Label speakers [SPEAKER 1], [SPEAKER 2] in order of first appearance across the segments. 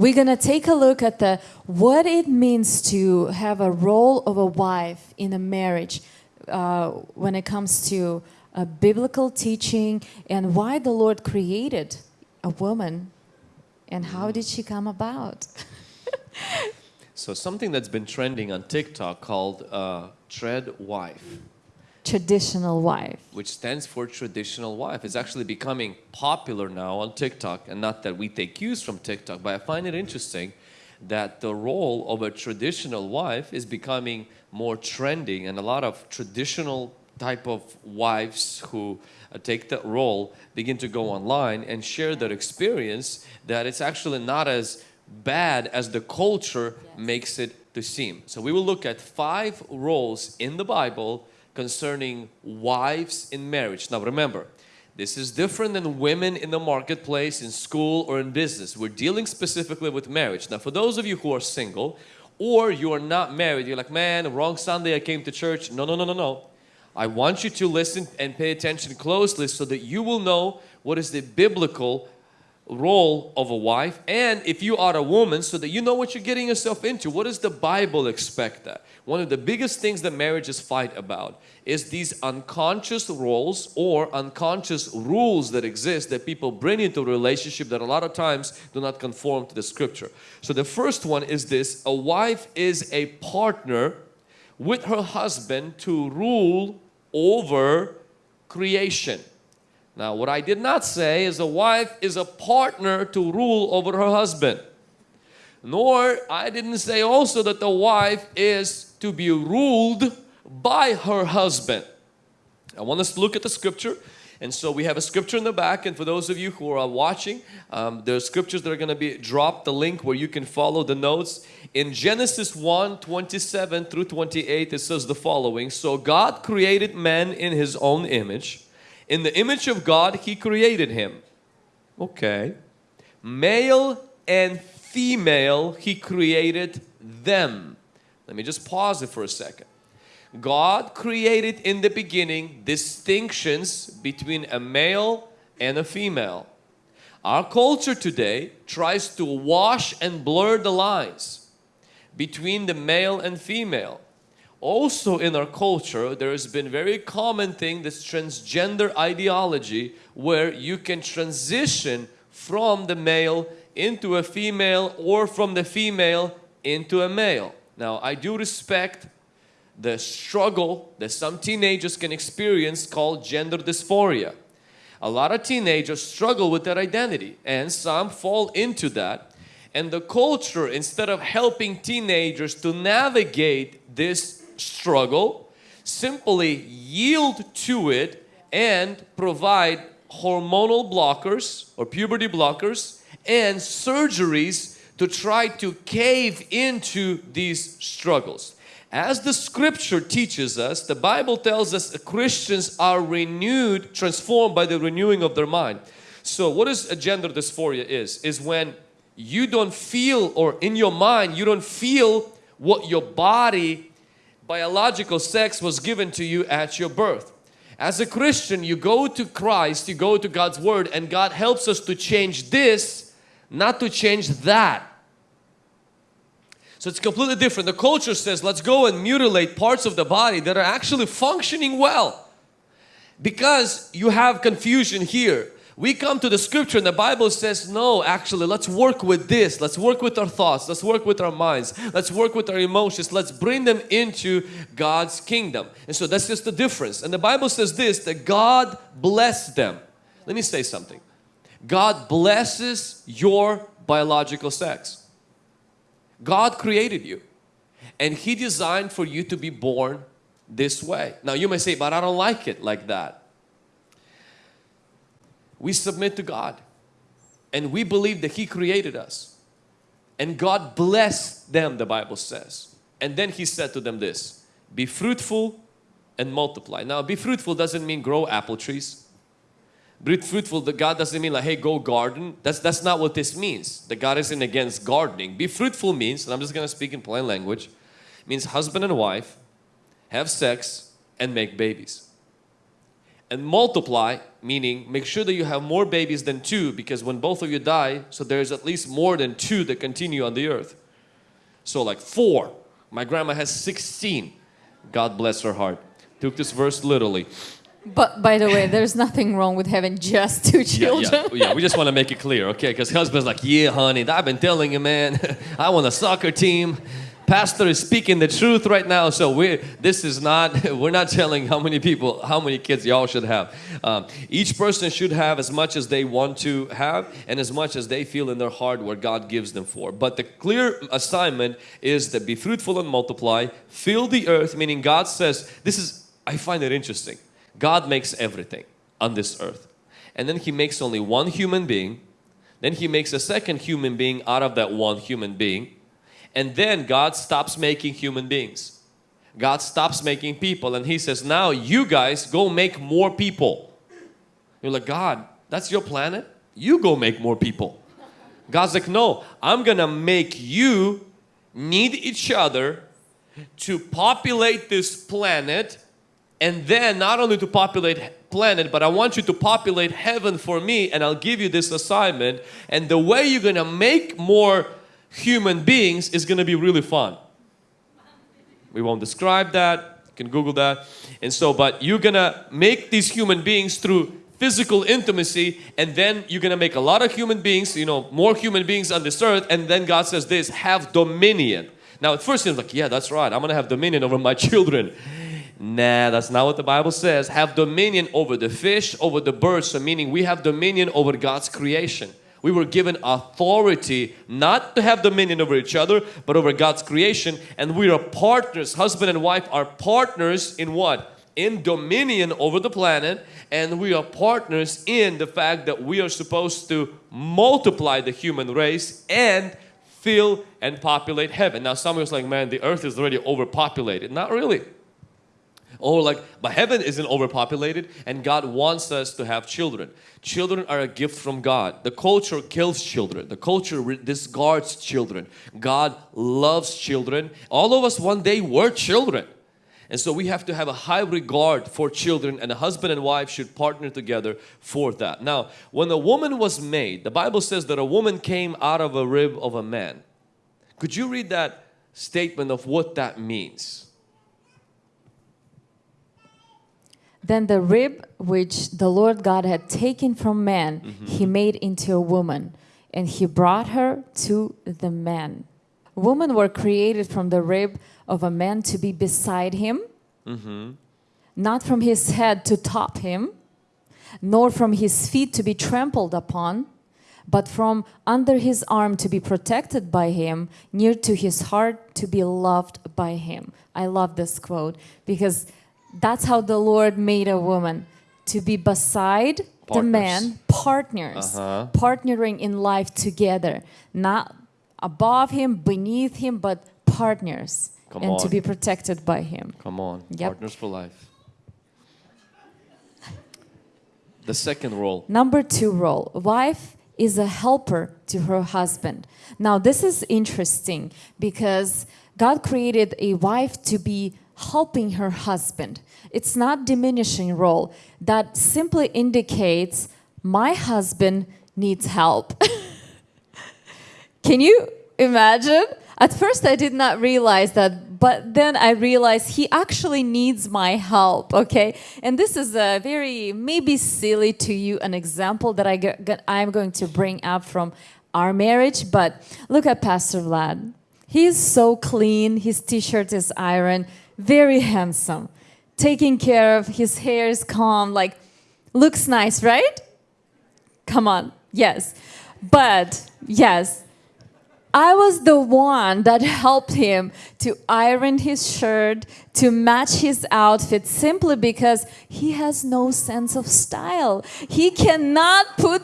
[SPEAKER 1] we're gonna take a look at the what it means to have a role of a wife in a marriage uh, when it comes to a biblical teaching and why the Lord created a woman and how did she come about?
[SPEAKER 2] So something that's been trending on TikTok called uh, Trad Wife,
[SPEAKER 1] Traditional wife.
[SPEAKER 2] which stands for traditional wife, is actually becoming popular now on TikTok. And not that we take cues from TikTok, but I find it interesting that the role of a traditional wife is becoming more trending, and a lot of traditional type of wives who uh, take that role begin to go online and share their experience that it's actually not as bad as the culture makes it to seem. So we will look at five roles in the Bible concerning wives in marriage. Now remember, this is different than women in the marketplace, in school or in business. We're dealing specifically with marriage. Now for those of you who are single or you are not married, you're like, man, wrong Sunday I came to church. No, no, no, no, no. I want you to listen and pay attention closely so that you will know what is the biblical role of a wife and if you are a woman so that you know what you're getting yourself into. What does the Bible expect that? One of the biggest things that marriages fight about is these unconscious roles or unconscious rules that exist that people bring into a relationship that a lot of times do not conform to the scripture. So the first one is this, a wife is a partner with her husband to rule over creation. Now what I did not say is a wife is a partner to rule over her husband. Nor I didn't say also that the wife is to be ruled by her husband. I want us to look at the scripture and so we have a scripture in the back and for those of you who are watching, um, there are scriptures that are going to be dropped the link where you can follow the notes. In Genesis 1, 27 through 28 it says the following, So God created man in his own image. In the image of God He created him. Okay. Male and female He created them. Let me just pause it for a second. God created in the beginning distinctions between a male and a female. Our culture today tries to wash and blur the lines between the male and female. Also in our culture, there has been very common thing, this transgender ideology, where you can transition from the male into a female or from the female into a male. Now, I do respect the struggle that some teenagers can experience called gender dysphoria. A lot of teenagers struggle with that identity and some fall into that. And the culture, instead of helping teenagers to navigate this struggle, simply yield to it and provide hormonal blockers or puberty blockers and surgeries to try to cave into these struggles. As the scripture teaches us, the Bible tells us Christians are renewed, transformed by the renewing of their mind. So what is a gender dysphoria is? Is when you don't feel or in your mind you don't feel what your body biological sex was given to you at your birth. As a Christian you go to Christ, you go to God's Word and God helps us to change this, not to change that. So it's completely different. The culture says let's go and mutilate parts of the body that are actually functioning well. Because you have confusion here. We come to the scripture and the Bible says no actually let's work with this. Let's work with our thoughts. Let's work with our minds. Let's work with our emotions. Let's bring them into God's kingdom. And so that's just the difference. And the Bible says this that God blessed them. Let me say something. God blesses your biological sex. God created you and He designed for you to be born this way. Now you may say, but I don't like it like that. We submit to God and we believe that He created us and God blessed them the Bible says and then He said to them this be fruitful and multiply. Now be fruitful doesn't mean grow apple trees be fruitful, the God doesn't mean like, hey, go garden. That's, that's not what this means. The God isn't against gardening. Be fruitful means, and I'm just going to speak in plain language, means husband and wife have sex and make babies. and multiply, meaning make sure that you have more babies than two, because when both of you die, so there's at least more than two that continue on the earth. So, like four. My grandma has 16. God bless her heart. Took this verse literally.
[SPEAKER 1] But by the way, there's nothing wrong with having just two children
[SPEAKER 2] Yeah, yeah, oh, yeah. We just want to make it clear, okay? Because husband's like, yeah, honey, I've been telling you, man. I want a soccer team. Pastor is speaking the truth right now. So we, this is not. We're not telling how many people, how many kids y'all should have. Um, each person should have as much as they want to have, and as much as they feel in their heart where God gives them for. But the clear assignment is that be fruitful and multiply, fill the earth. Meaning, God says, this is. I find it interesting. God makes everything on this earth. And then He makes only one human being. Then He makes a second human being out of that one human being. And then God stops making human beings. God stops making people and He says, Now you guys go make more people. You're like, God, that's your planet? You go make more people. God's like, No, I'm gonna make you need each other to populate this planet and then not only to populate planet but i want you to populate heaven for me and i'll give you this assignment and the way you're gonna make more human beings is gonna be really fun we won't describe that you can google that and so but you're gonna make these human beings through physical intimacy and then you're gonna make a lot of human beings you know more human beings on this earth and then god says this have dominion now at first it's like yeah that's right i'm gonna have dominion over my children Nah, that's not what the Bible says. Have dominion over the fish, over the birds. So meaning we have dominion over God's creation. We were given authority not to have dominion over each other, but over God's creation. And we are partners. Husband and wife are partners in what? In dominion over the planet. And we are partners in the fact that we are supposed to multiply the human race and fill and populate heaven. Now, some of us like, man, the earth is already overpopulated. Not really. Or like, but heaven isn't overpopulated and God wants us to have children. Children are a gift from God. The culture kills children. The culture re- discards children. God loves children. All of us one day were children. And so we have to have a high regard for children and a husband and wife should partner together for that. Now, when a woman was made, the Bible says that a woman came out of a rib of a man. Could you read that statement of what that means?
[SPEAKER 1] Then the rib which the Lord God had taken from man,
[SPEAKER 2] Mm-hmm.
[SPEAKER 1] he made into a woman, and he brought her to the man. Women were created from the rib of a man to be beside him,
[SPEAKER 2] Mm-hmm.
[SPEAKER 1] not from his head to top him, nor from his feet to be trampled upon, but from under his arm to be protected by him, near to his heart to be loved by him. I love this quote because that's how the Lord made a woman to be beside the man, partners,
[SPEAKER 2] Uh-huh.
[SPEAKER 1] partnering in life together, not above him, beneath him, but partners,
[SPEAKER 2] Come
[SPEAKER 1] and to be protected by him.
[SPEAKER 2] Come on,
[SPEAKER 1] Yep.
[SPEAKER 2] partners for life. The second role.
[SPEAKER 1] Number two role wife is a helper to her husband. Now, this is interesting because God created a wife to be helping her husband. It's not diminishing role. That simply indicates my husband needs help. Can you imagine? At first, I did not realize that, but then I realized he actually needs my help, okay? And this is a very, maybe silly to you, an example that I get, I'm going to bring up from our marriage, but look at Pastor Vlad. He's so clean, his t shirt is iron, very handsome, taking care of, his hair is calm, like, looks nice, right? Come on, yes. But, yes, I was the one that helped him to iron his shirt, to match his outfit, simply because he has no sense of style. He cannot put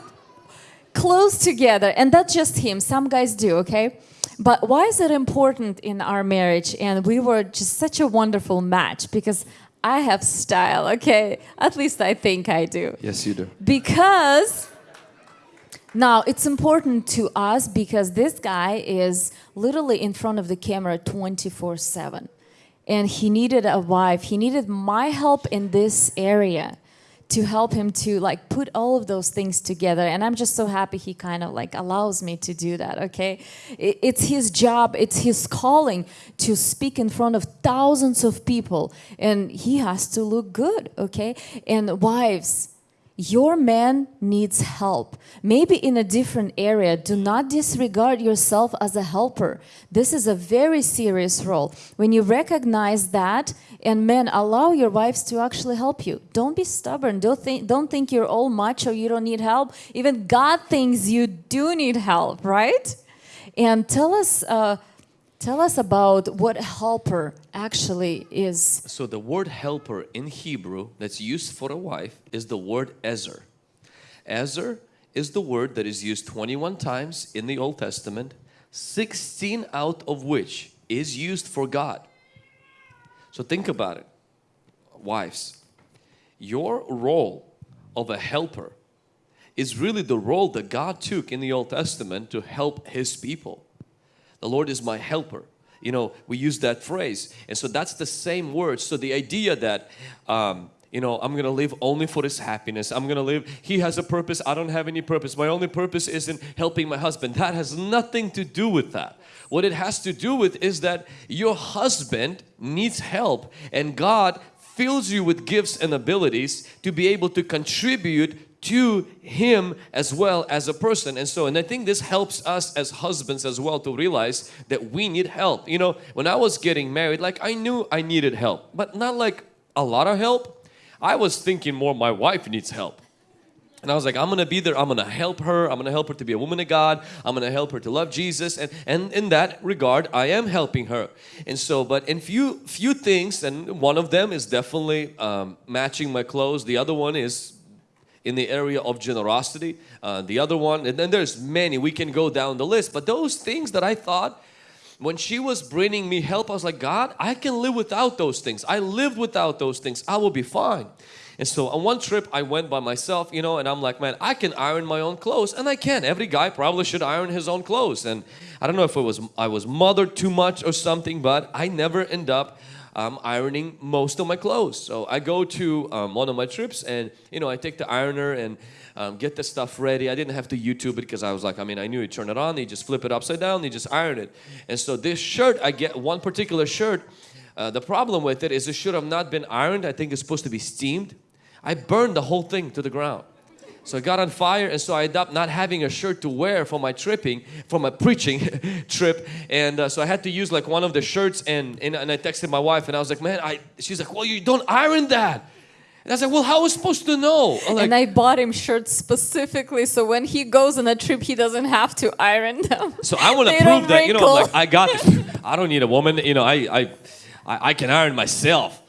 [SPEAKER 1] clothes together, and that's just him. Some guys do, okay? But why is it important in our marriage? And we were just such a wonderful match because I have style, okay? At least I think I do.
[SPEAKER 2] Yes, you do.
[SPEAKER 1] Because now it's important to us because this guy is literally in front of the camera 24 7. And he needed a wife, he needed my help in this area to help him to like put all of those things together. And i'm just so happy he kind of like allows me to do that okay? It's his job it's his calling to speak in front of thousands of people. And he has to look good okay? And wives your man needs help. Maybe in a different area. Do not disregard yourself as a helper. This is a very serious role. When you recognize that, and men, allow your wives to actually help you. Don't be stubborn. Don't think, don't think you're all macho, you don't need help. Even God thinks you do need help, right? And tell us, uh, tell us about what helper actually is.
[SPEAKER 2] So the word helper in Hebrew that's used for a wife is the word ezer. Ezer is the word that is used 21 times in the Old Testament, 16 out of which is used for God. So think about it, wives. Your role of a helper is really the role that God took in the Old Testament to help His people. The Lord is my helper. You know, we use that phrase. And so that's the same word. So the idea that, um, you know, I'm going to live only for His happiness. I'm going to live, He has a purpose. I don't have any purpose. My only purpose isn't helping my husband. That has nothing to do with that. What it has to do with is that your husband needs help and God fills you with gifts and abilities to be able to contribute to him as well as a person. And so and I think this helps us as husbands as well to realize that we need help. You know when I was getting married like I knew I needed help but not like a lot of help. I was thinking more my wife needs help. And I was like, I'm gonna be there, I'm gonna help her, I'm gonna help her to be a woman of God, I'm gonna help her to love Jesus, and, and in that regard, I am helping her. And so, but in few few things, and one of them is definitely um, matching my clothes, the other one is in the area of generosity, uh, the other one, and then there's many, we can go down the list, but those things that I thought when she was bringing me help, I was like, God, I can live without those things. I lived without those things. I will be fine. And so on one trip I went by myself, you know, and I'm like, man, I can iron my own clothes. And I can. Every guy probably should iron his own clothes. And I don't know if it was I was mothered too much or something, but I never end up um, ironing most of my clothes. So I go to um, one of my trips and, you know, I take the ironer and um, get the stuff ready. I didn't have to YouTube it because I was like, I mean, I knew you turn it on, you just flip it upside down, you just iron it. And so this shirt, I get one particular shirt, uh, the problem with it is it should have not been ironed. I think it's supposed to be steamed. I burned the whole thing to the ground. So I got on fire and so I ended up not having a shirt to wear for my tripping, for my preaching trip. And uh, so I had to use like one of the shirts and, and, and I texted my wife and I was like, man, I, she's like, well, you don't iron that. And I was like, well, how was supposed to know? Like,
[SPEAKER 1] and I bought him shirts specifically so when he goes on a trip, he doesn't have to iron them.
[SPEAKER 2] So I want to prove that, you know, like, I got. I don't need a woman, you know, I, I, I, I can iron myself.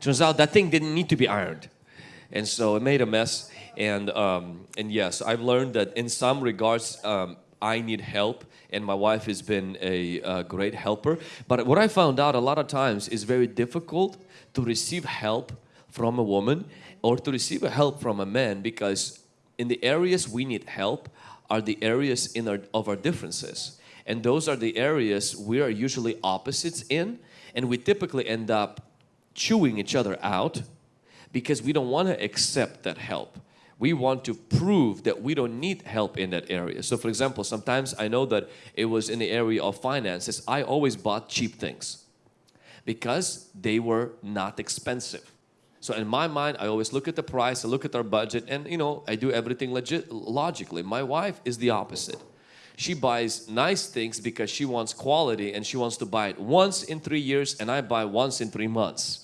[SPEAKER 2] Turns out that thing didn't need to be ironed. And so it made a mess. And, um, and yes, I've learned that in some regards, um, I need help and my wife has been a, uh great helper. But what I found out a lot of times is very difficult to receive help from a woman or to receive a help from a man because in the areas we need help are the areas in our, of our differences and those are the areas we are usually opposites in and we typically end up chewing each other out because we don't want to accept that help we want to prove that we don't need help in that area so for example sometimes I know that it was in the area of finances I always bought cheap things because they were not expensive so in my mind, I always look at the price, I look at our budget, and you know, I do everything legit logically. My wife is the opposite. She buys nice things because she wants quality and she wants to buy it once in three years, and I buy once in three months.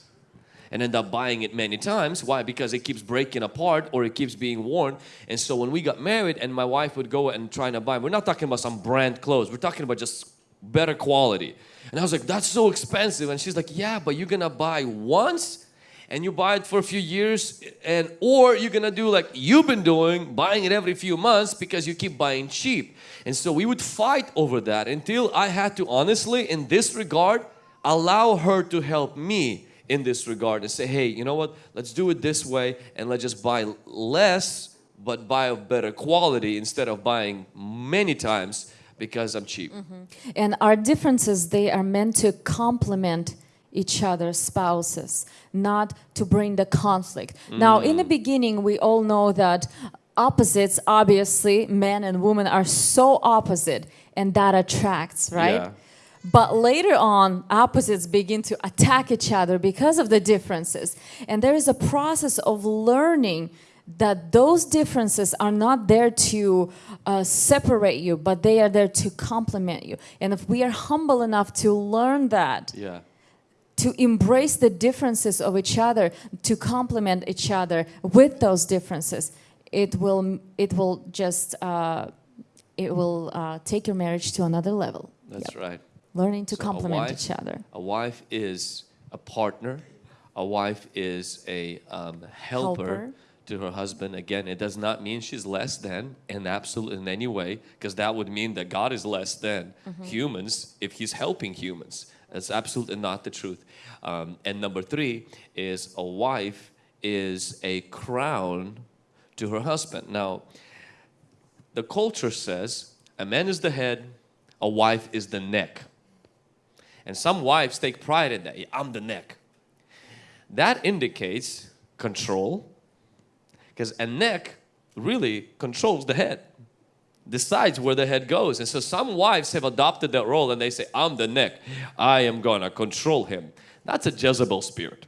[SPEAKER 2] And end up buying it many times. Why? Because it keeps breaking apart or it keeps being worn. And so when we got married and my wife would go and try to buy, we're not talking about some brand clothes, we're talking about just better quality. And I was like, that's so expensive. And she's like, yeah, but you're gonna buy once and you buy it for a few years and or you're gonna do like you've been doing buying it every few months because you keep buying cheap and so we would fight over that until I had to honestly in this regard allow her to help me in this regard and say hey you know what let's do it this way and let's just buy less but buy of better quality instead of buying many times because I'm cheap mm-hmm.
[SPEAKER 1] And our differences, they are meant to complement each other spouses, not to bring the conflict. Now, in the mm. beginning, we all know that opposites, obviously, men and women are so opposite, and that attracts, right?
[SPEAKER 2] Yeah.
[SPEAKER 1] But later on, opposites begin to attack each other because of the differences. And there is a process of learning that those differences are not there to uh, separate you, but they are there to complement you. And if we are humble enough to learn that,
[SPEAKER 2] Yeah.
[SPEAKER 1] to embrace the differences of each other, to complement each other with those differences, it will it will just uh, it will uh, take your marriage to another level.
[SPEAKER 2] That's
[SPEAKER 1] Yep.
[SPEAKER 2] right.
[SPEAKER 1] Learning to
[SPEAKER 2] So
[SPEAKER 1] complement
[SPEAKER 2] wife-
[SPEAKER 1] each other.
[SPEAKER 2] A wife is a partner. A wife is a um, helper,
[SPEAKER 1] Helper.
[SPEAKER 2] to her husband. Again, it does not mean she's less than in absolute in any way, because that would mean that God is less than
[SPEAKER 1] Mm-hmm.
[SPEAKER 2] humans if He's helping humans. That's absolutely not the truth. Um, and number three is a wife is a crown to her husband. Now, the culture says a man is the head, a wife is the neck. And some wives take pride in that. I'm the neck. That indicates control because a neck really controls the head, decides where the head goes. And so some wives have adopted that role and they say, I'm the neck. I am to control him. That's a Jezebel spirit.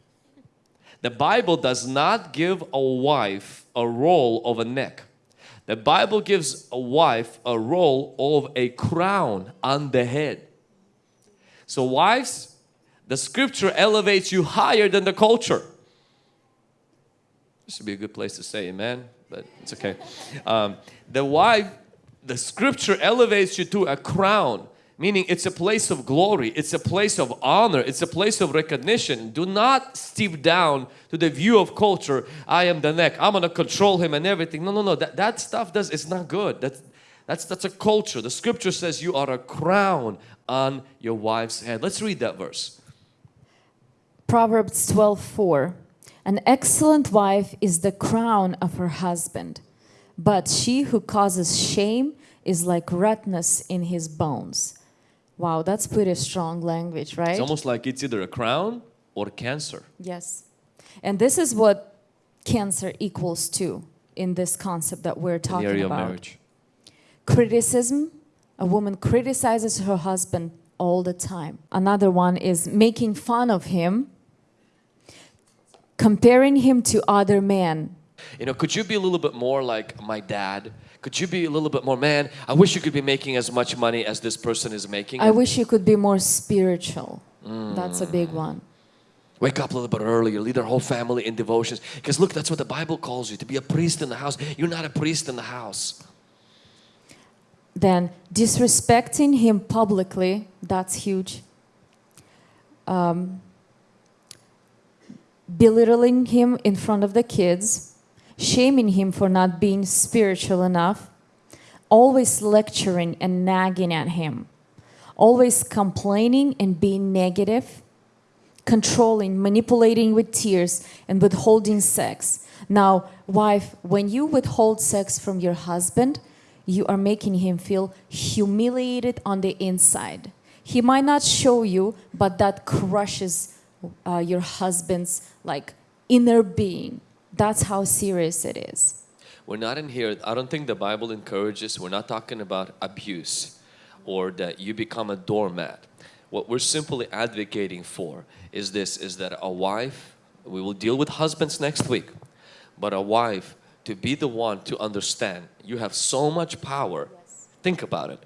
[SPEAKER 2] The Bible does not give a wife a role of a neck. The Bible gives a wife a role of a crown on the head. So, wives, the scripture elevates you higher than the culture. This should be a good place to say amen, but it's okay. Um, the wife, the scripture elevates you to a crown, meaning it's a place of glory, it's a place of honor, it's a place of recognition. Do not steep down to the view of culture. I am the neck, I'm gonna control him and everything. No, no, no, that, that stuff does, it's not good. That's, that's, that's a culture. The scripture says you are a crown on your wife's head. Let's read that verse.
[SPEAKER 1] Proverbs 12:4 An excellent wife is the crown of her husband, but she who causes shame is like rottenness in his bones. Wow, that's pretty strong language, right?
[SPEAKER 2] It's almost like it's either a crown or cancer.
[SPEAKER 1] Yes. And this is what cancer equals to in this concept that we're talking about. Criticism, a woman criticizes her husband all the time. Another one is making fun of him, comparing him to other men.
[SPEAKER 2] You know, could you be a little bit more like my dad? Could you be a little bit more, man, I wish you could be making as much money as this person is making.
[SPEAKER 1] I wish you could be more spiritual. That's a big one. Mm.
[SPEAKER 2] Wake up a little bit earlier, lead our whole family in devotions. Because look, that's what the Bible calls you, to be a priest in the house. You're not a priest in the house.
[SPEAKER 1] Then disrespecting him publicly, that's huge. Um, belittling him in front of the kids, shaming him for not being spiritual enough, always lecturing and nagging at him, always complaining and being negative, controlling, manipulating with tears, and withholding sex. Now, wife, when you withhold sex from your husband, you are making him feel humiliated on the inside. He might not show you, but that crushes uh, your husband's like inner being. That's how serious it is.
[SPEAKER 2] We're not in here, I don't think the Bible encourages, we're not talking about abuse or that you become a doormat. What we're simply advocating for is this, is that a wife, we will deal with husbands next week, but a wife to be the one to understand you have so much power. Think about it.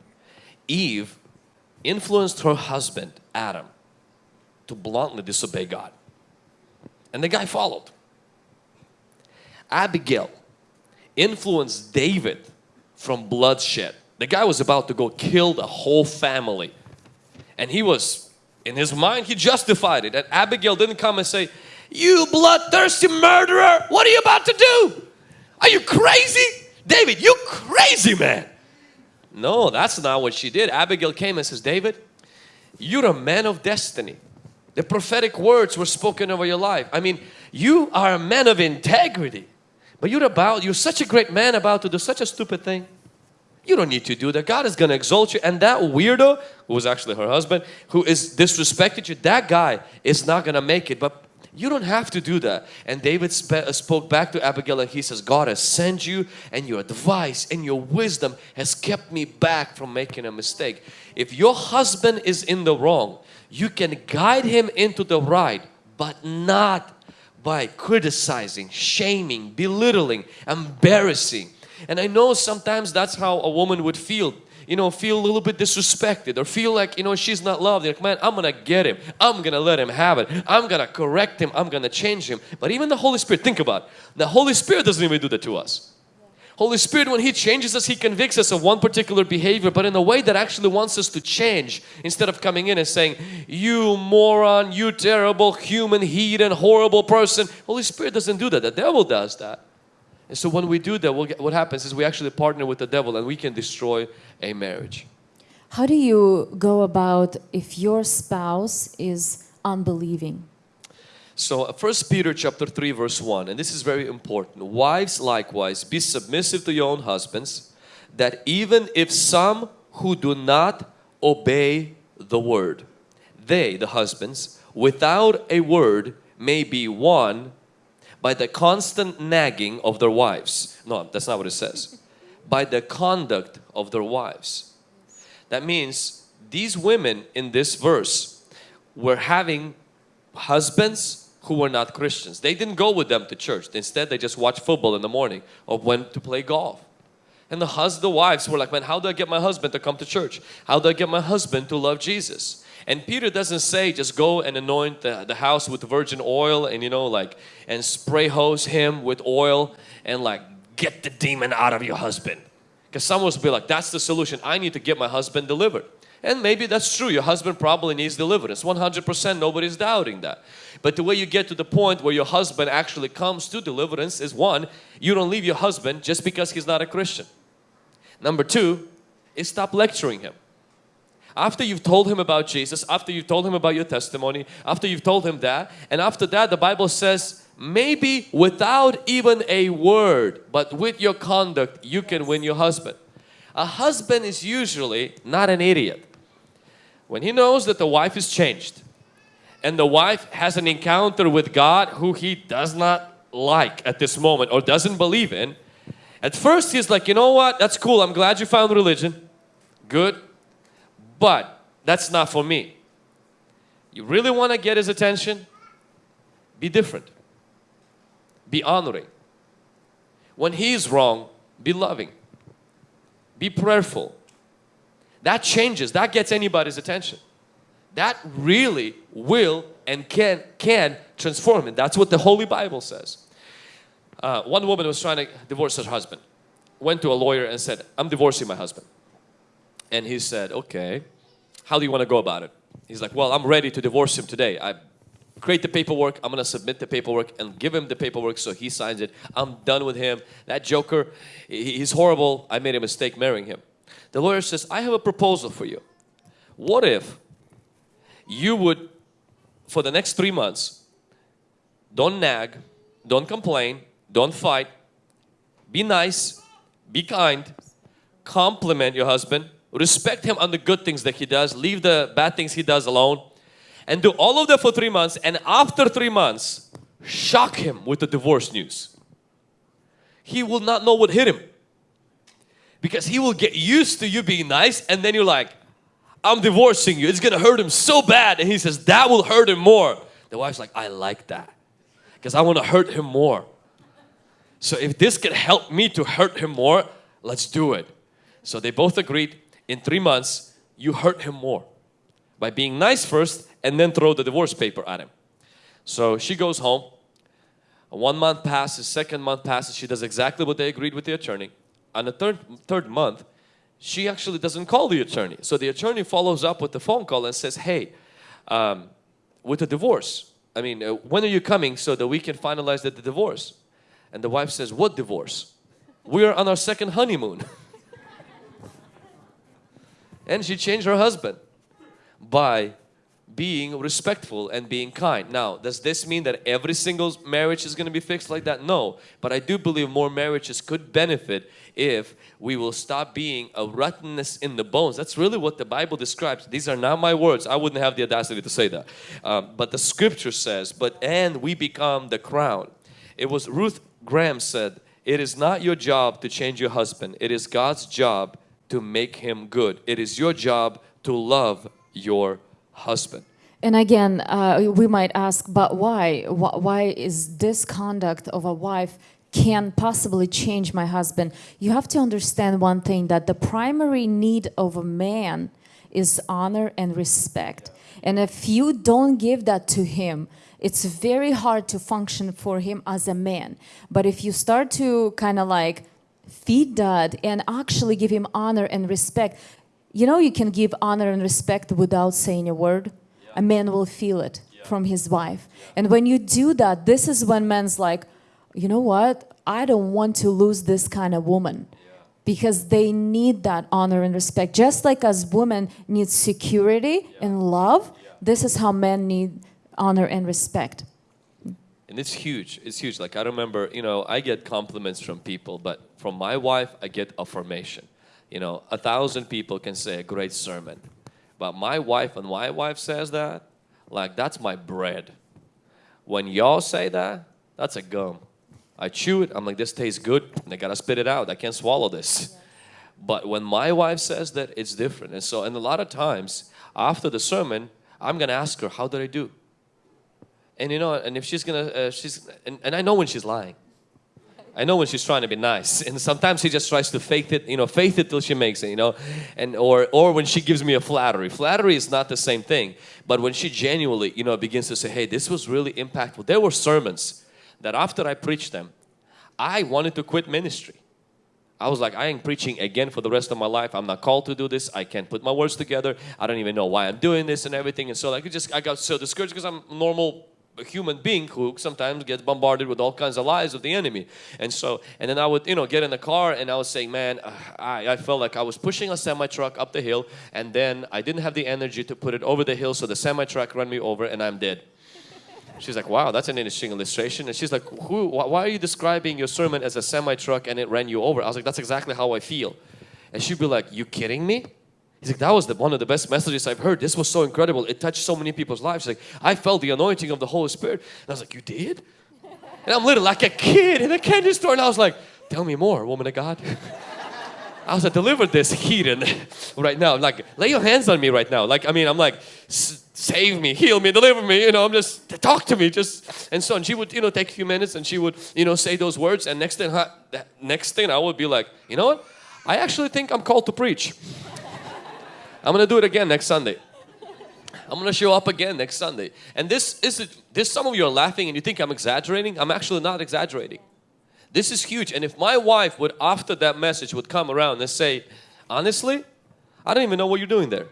[SPEAKER 2] Eve influenced her husband, Adam, to bluntly disobey God. And the guy followed. Abigail influenced David from bloodshed. The guy was about to go kill the whole family. And he was, in his mind, he justified it. And Abigail didn't come and say, You bloodthirsty murderer, what are you about to do? Are you crazy? David, you crazy man. No, that's not what she did. Abigail came and says, David, you're a man of destiny. The prophetic words were spoken over your life. I mean, you are a man of integrity. But you're about, you're such a great man about to do such a stupid thing. You don't need to do that. God is going to exalt you. And that weirdo, who was actually her husband, who is disrespected you, that guy is not going to make it. But you don't have to do that. And David sp uh, spoke back to Abigail and he says, God has sent you and your advice and your wisdom has kept me back from making a mistake. If your husband is in the wrong, you can guide him into the right, but not by criticizing, shaming, belittling, embarrassing. And I know sometimes that's how a woman would feel you know, feel a little bit disrespected or feel like, you know, she's not loved. Like, man, I'm gonna get him. I'm gonna let him have it. I'm gonna correct him. I'm gonna change him. But even the Holy Spirit, think about it. The Holy Spirit doesn't even do that to us. Holy Spirit, when He changes us, He convicts us of one particular behavior, but in a way that actually wants us to change instead of coming in and saying, You moron, you terrible human, heathen, horrible person. Holy Spirit doesn't do that. The devil does that. And so when we do that, we'll get, what happens is we actually partner with the devil and we can destroy a marriage.
[SPEAKER 1] How do you go about if your spouse is unbelieving?
[SPEAKER 2] So uh, First Peter chapter 3 verse 1 and this is very important. Wives likewise be submissive to your own husbands that even if some who do not obey the word they the husbands without a word may be won by the constant nagging of their wives. No, that's not what it says. By the conduct of their wives. That means these women in this verse were having husbands who were not Christians. They didn't go with them to church. Instead, they just watched football in the morning or went to play golf. And the husband, the wives were like, man, how do I get my husband to come to church? How do I get my husband to love Jesus? And Peter doesn't say just go and anoint the, the house with virgin oil and you know like and spray hose him with oil and like get the demon out of your husband. Because someone will be like, that's the solution. I need to get my husband delivered. And maybe that's true. Your husband probably needs deliverance. 100% nobody's doubting that. But the way you get to the point where your husband actually comes to deliverance is one, you don't leave your husband just because he's not a Christian. Number two is stop lecturing him. After you've told him about Jesus, after you've told him about your testimony, after you've told him that, and after that the Bible says maybe without even a word, but with your conduct you can win your husband. A husband is usually not an idiot. When he knows that the wife is changed and the wife has an encounter with God who he does not like at this moment or doesn't believe in, at first he's like, you know what, that's cool, I'm glad you found religion. Good, but that's not for me. You really want to get his attention? Be different. Be honoring. When he's wrong, be loving. Be prayerful. That changes, that gets anybody's attention. That really will and can, can transform it. That's what the Holy Bible says. Uh, one woman was trying to divorce her husband. Went to a lawyer and said, I'm divorcing my husband. And he said, okay, how do you want to go about it? He's like, well, I'm ready to divorce him today. I create the paperwork, I'm going to submit the paperwork and give him the paperwork so he signs it. I'm done with him. That joker, he's horrible. I made a mistake marrying him. The lawyer says, I have a proposal for you. What if you would, for the next three months, don't nag, don't complain, don't fight, be nice, be kind, compliment your husband, respect him on the good things that he does, leave the bad things he does alone, and do all of that for three months. And after three months, shock him with the divorce news. He will not know what hit him because he will get used to you being nice, and then you're like, I'm divorcing you. It's gonna hurt him so bad. And he says, That will hurt him more. The wife's like, I like that because I want to hurt him more. So if this can help me to hurt him more, let's do it. So they both agreed in three months, you hurt him more by being nice first and then throw the divorce paper at him. So she goes home. One month passes, second month passes. She does exactly what they agreed with the attorney. On the third, third month, she actually doesn't call the attorney. So the attorney follows up with the phone call and says, hey, um, with the divorce, I mean, uh, when are you coming so that we can finalize the, the divorce? And the wife says, what divorce? We are on our second honeymoon. and she changed her husband by being respectful and being kind. Now, does this mean that every single marriage is going to be fixed like that? No. But I do believe more marriages could benefit if we will stop being a rottenness in the bones. That's really what the Bible describes. These are not my words. I wouldn't have the audacity to say that. Um, but the scripture says, but and we become the crown. It was Ruth Graham said, it is not your job to change your husband. It is God's job to make him good. It is your job to love your husband.
[SPEAKER 1] And again, uh, we might ask, but why? Why is this conduct of a wife can possibly change my husband? You have to understand one thing that the primary need of a man is honor and respect. And if you don't give that to him, it's very hard to function for him as a man. But if you start to kind of like feed that and actually give him honor and respect, you know, you can give honor and respect without saying a word. A man will feel it from his wife. And when you do that, this is when men's like, you know what? I don't want to lose this kind of woman. Because they need that honor and respect. Just like as women need security and love, this is how men need honor and respect.
[SPEAKER 2] And it's huge. It's huge. Like I remember, you know, I get compliments from people, but from my wife, I get affirmation. You know, a thousand people can say a great sermon, but my wife, and my wife says that, like that's my bread. When y'all say that, that's a gum. I chew it. I'm like, this tastes good, and I gotta spit it out. I can't swallow this. But when my wife says that, it's different. And so, and a lot of times after the sermon, I'm gonna ask her, how did I do? And you know, and if she's gonna, uh, she's, and, and I know when she's lying. I know when she's trying to be nice, and sometimes she just tries to fake it, you know, faith it till she makes it, you know, and or or when she gives me a flattery. Flattery is not the same thing, but when she genuinely, you know, begins to say, "Hey, this was really impactful." There were sermons that after I preached them, I wanted to quit ministry. I was like, I ain't preaching again for the rest of my life. I'm not called to do this. I can't put my words together. I don't even know why I'm doing this and everything. And so like, just I got so discouraged because I'm a human being who sometimes gets bombarded with all kinds of lies of the enemy. And so, and then I would, you know, get in the car and I was saying, man, uh, I, I felt like I was pushing a semi truck up the hill and then I didn't have the energy to put it over the hill. So the semi truck ran me over and I'm dead. She's like, wow, that's an interesting illustration. And she's like, Who, wh- why are you describing your sermon as a semi truck and it ran you over? I was like, that's exactly how I feel. And she'd be like, you kidding me? He's like, that was the, one of the best messages I've heard. This was so incredible. It touched so many people's lives. She's like, I felt the anointing of the Holy Spirit. And I was like, you did? And I'm literally like a kid in a candy store. And I was like, tell me more, woman of God. I was like, deliver this heathen right now. Like, lay your hands on me right now. Like, I mean, I'm like, save me, heal me, deliver me. You know, I'm just talk to me. Just and so, and she would, you know, take a few minutes, and she would, you know, say those words. And next thing, next thing, I would be like, you know what? I actually think I'm called to preach. I'm gonna do it again next Sunday. I'm gonna show up again next Sunday. And this is this. Some of you are laughing and you think I'm exaggerating. I'm actually not exaggerating. This is huge. And if my wife would, after that message, would come around and say, honestly, I don't even know what you're doing there.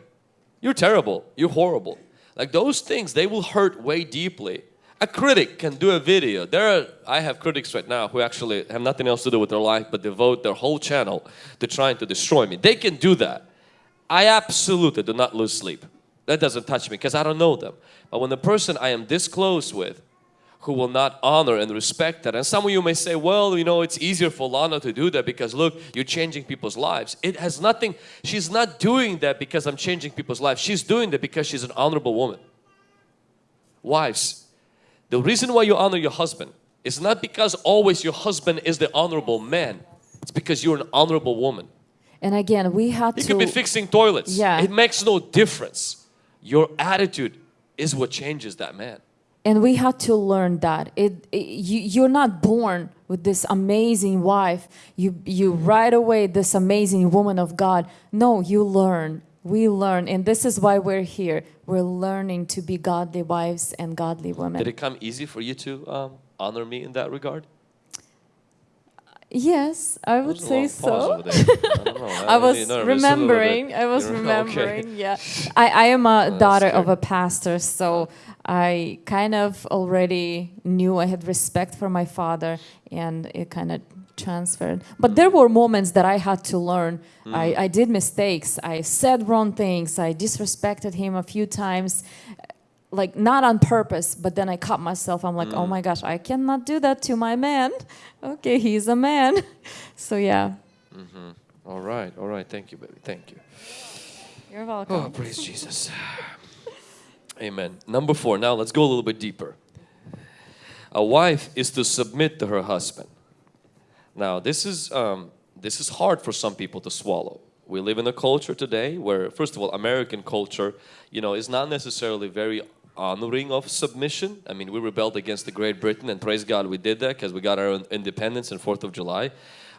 [SPEAKER 2] You're terrible. You're horrible. Like those things, they will hurt way deeply. A critic can do a video. There are, I have critics right now who actually have nothing else to do with their life but devote their whole channel to trying to destroy me. They can do that. I absolutely do not lose sleep. That doesn't touch me because I don't know them. But when the person I am this close with who will not honor and respect that. And some of you may say, well, you know, it's easier for Lana to do that because look, you're changing people's lives. It has nothing, she's not doing that because I'm changing people's lives. She's doing that because she's an honorable woman. Wives, the reason why you honor your husband is not because always your husband is the honorable man. It's because you're an honorable woman.
[SPEAKER 1] And again, we had
[SPEAKER 2] You
[SPEAKER 1] to
[SPEAKER 2] could be fixing toilets.
[SPEAKER 1] Yeah.
[SPEAKER 2] It makes no difference. Your attitude is what changes that man.
[SPEAKER 1] and we had to learn that it, it you, you're not born with this amazing wife you you right away this amazing woman of god no you learn we learn and this is why we're here we're learning to be godly wives and godly women
[SPEAKER 2] Did it come easy for you to um, honor me in that regard?
[SPEAKER 1] Yes i would say so.
[SPEAKER 2] I.
[SPEAKER 1] I was
[SPEAKER 2] me nervous a little bit.
[SPEAKER 1] remembering. I was
[SPEAKER 2] You're- okay.
[SPEAKER 1] remembering. Yeah, I, I am a daughter of a pastor, so I kind of already knew I had respect for my father, and it kind of transferred. But there were moments that I had to learn. I, I did mistakes. I said wrong things. I disrespected him a few times, like not on purpose. But then I caught myself. I'm like, oh my gosh, I cannot do that to my man. Okay, he's a man. So yeah, Mm -hmm.
[SPEAKER 2] All right, all right. Thank you, baby. Thank you.
[SPEAKER 1] you're welcome.
[SPEAKER 2] Oh, praise Jesus. Amen. Number four. Now let's go a little bit deeper. A wife is to submit to her husband. Now this is um, this is hard for some people to swallow. We live in a culture today where, first of all, American culture, you know, is not necessarily very honoring of submission. I mean, we rebelled against the Great Britain, and praise God we did that because we got our own independence on Fourth of July.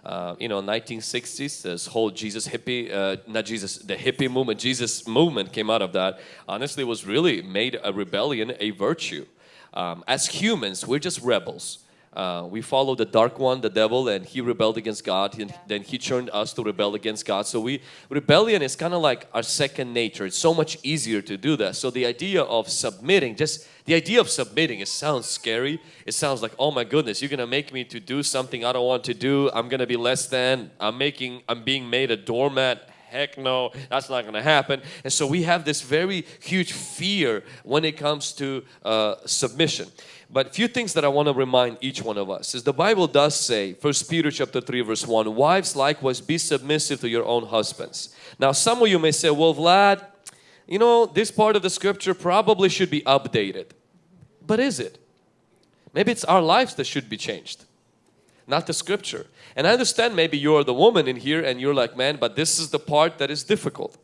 [SPEAKER 2] Uh, you know, 1960s, this whole Jesus hippie, uh, not Jesus, the hippie movement, Jesus movement came out of that. Honestly, was really made a rebellion a virtue. Um, as humans, we're just rebels. Uh, we follow the dark one, the devil, and he rebelled against God, and then he turned us to rebel against God. So we rebellion is kind of like our second nature. It's so much easier to do that. So the idea of submitting, just the idea of submitting, it sounds scary. It sounds like, oh my goodness, you're gonna make me to do something I don't want to do. I'm gonna be less than. I'm making. I'm being made a doormat heck no that's not going to happen and so we have this very huge fear when it comes to uh, submission but a few things that i want to remind each one of us is the bible does say first peter chapter 3 verse 1 wives likewise be submissive to your own husbands now some of you may say well vlad you know this part of the scripture probably should be updated but is it maybe it's our lives that should be changed not the scripture. And I understand maybe you're the woman in here and you're like, man, but this is the part that is difficult.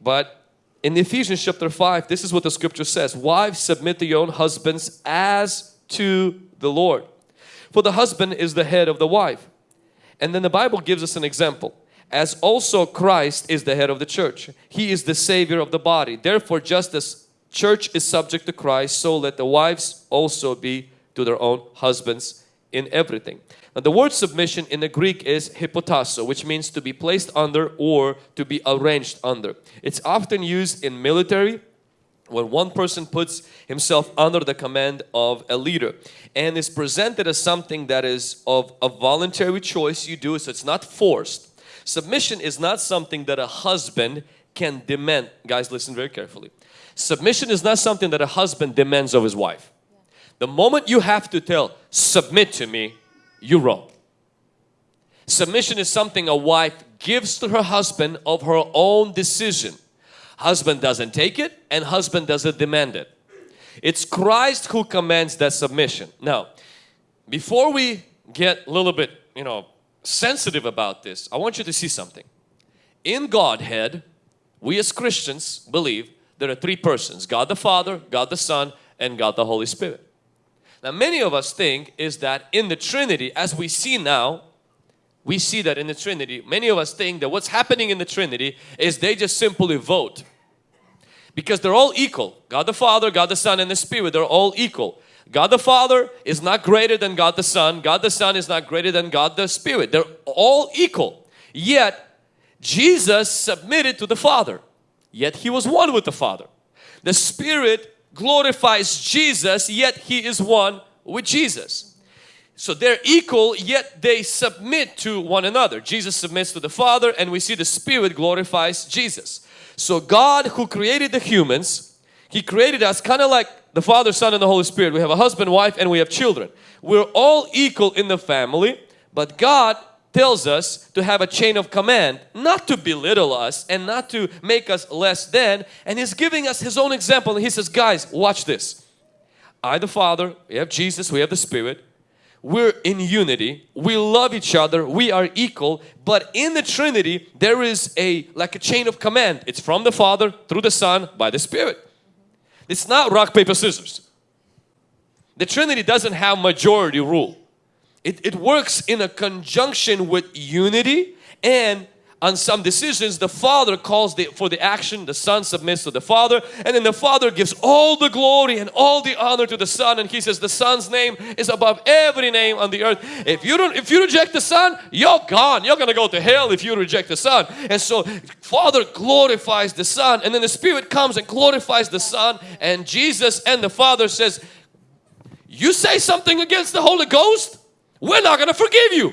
[SPEAKER 2] But in Ephesians chapter 5, this is what the scripture says Wives, submit to your own husbands as to the Lord. For the husband is the head of the wife. And then the Bible gives us an example. As also Christ is the head of the church. He is the savior of the body. Therefore, just as church is subject to Christ, so let the wives also be to their own husbands in everything. Now the word submission in the Greek is hypotasso, which means to be placed under or to be arranged under. It's often used in military when one person puts himself under the command of a leader and is presented as something that is of a voluntary choice you do so it's not forced submission is not something that a husband can demand guys listen very carefully submission is not something that a husband demands of his wife the moment you have to tell submit to me you're wrong. Submission is something a wife gives to her husband of her own decision. Husband doesn't take it and husband doesn't demand it. It's Christ who commands that submission. Now, before we get a little bit, you know, sensitive about this, I want you to see something. In Godhead, we as Christians believe there are three persons, God the Father, God the Son, and God the Holy Spirit. Now many of us think is that in the Trinity as we see now we see that in the Trinity. Many of us think that what's happening in the Trinity is they just simply vote. Because they're all equal. God the Father, God the Son and the Spirit they're all equal. God the Father is not greater than God the Son. God the Son is not greater than God the Spirit. They're all equal. Yet Jesus submitted to the Father. Yet He was one with the Father. The Spirit glorifies Jesus yet he is one with Jesus. So they're equal yet they submit to one another. Jesus submits to the Father and we see the Spirit glorifies Jesus. So God who created the humans, He created us kind of like the Father, Son and the Holy Spirit. We have a husband, wife and we have children. We're all equal in the family but God tells us to have a chain of command not to belittle us and not to make us less than and he's giving us his own example and he says guys watch this I the Father we have Jesus we have the Spirit we're in unity. We love each other. We are equal. But in the Trinity there is a like a chain of command. It's from the Father through the Son by the Spirit. It's not rock paper scissors. The Trinity doesn't have majority rule. It, it works in a conjunction with unity and on some decisions the father calls the, for the action the son submits to the father and then the father gives all the glory and all the honor to the son and he says the son's name is above every name on the earth. If you don't if you reject the son you're gone. You're gonna go to hell if you reject the son. And so father glorifies the son and then the spirit comes and glorifies the son and jesus and the father says you say something against the holy ghost? We're not to forgive you.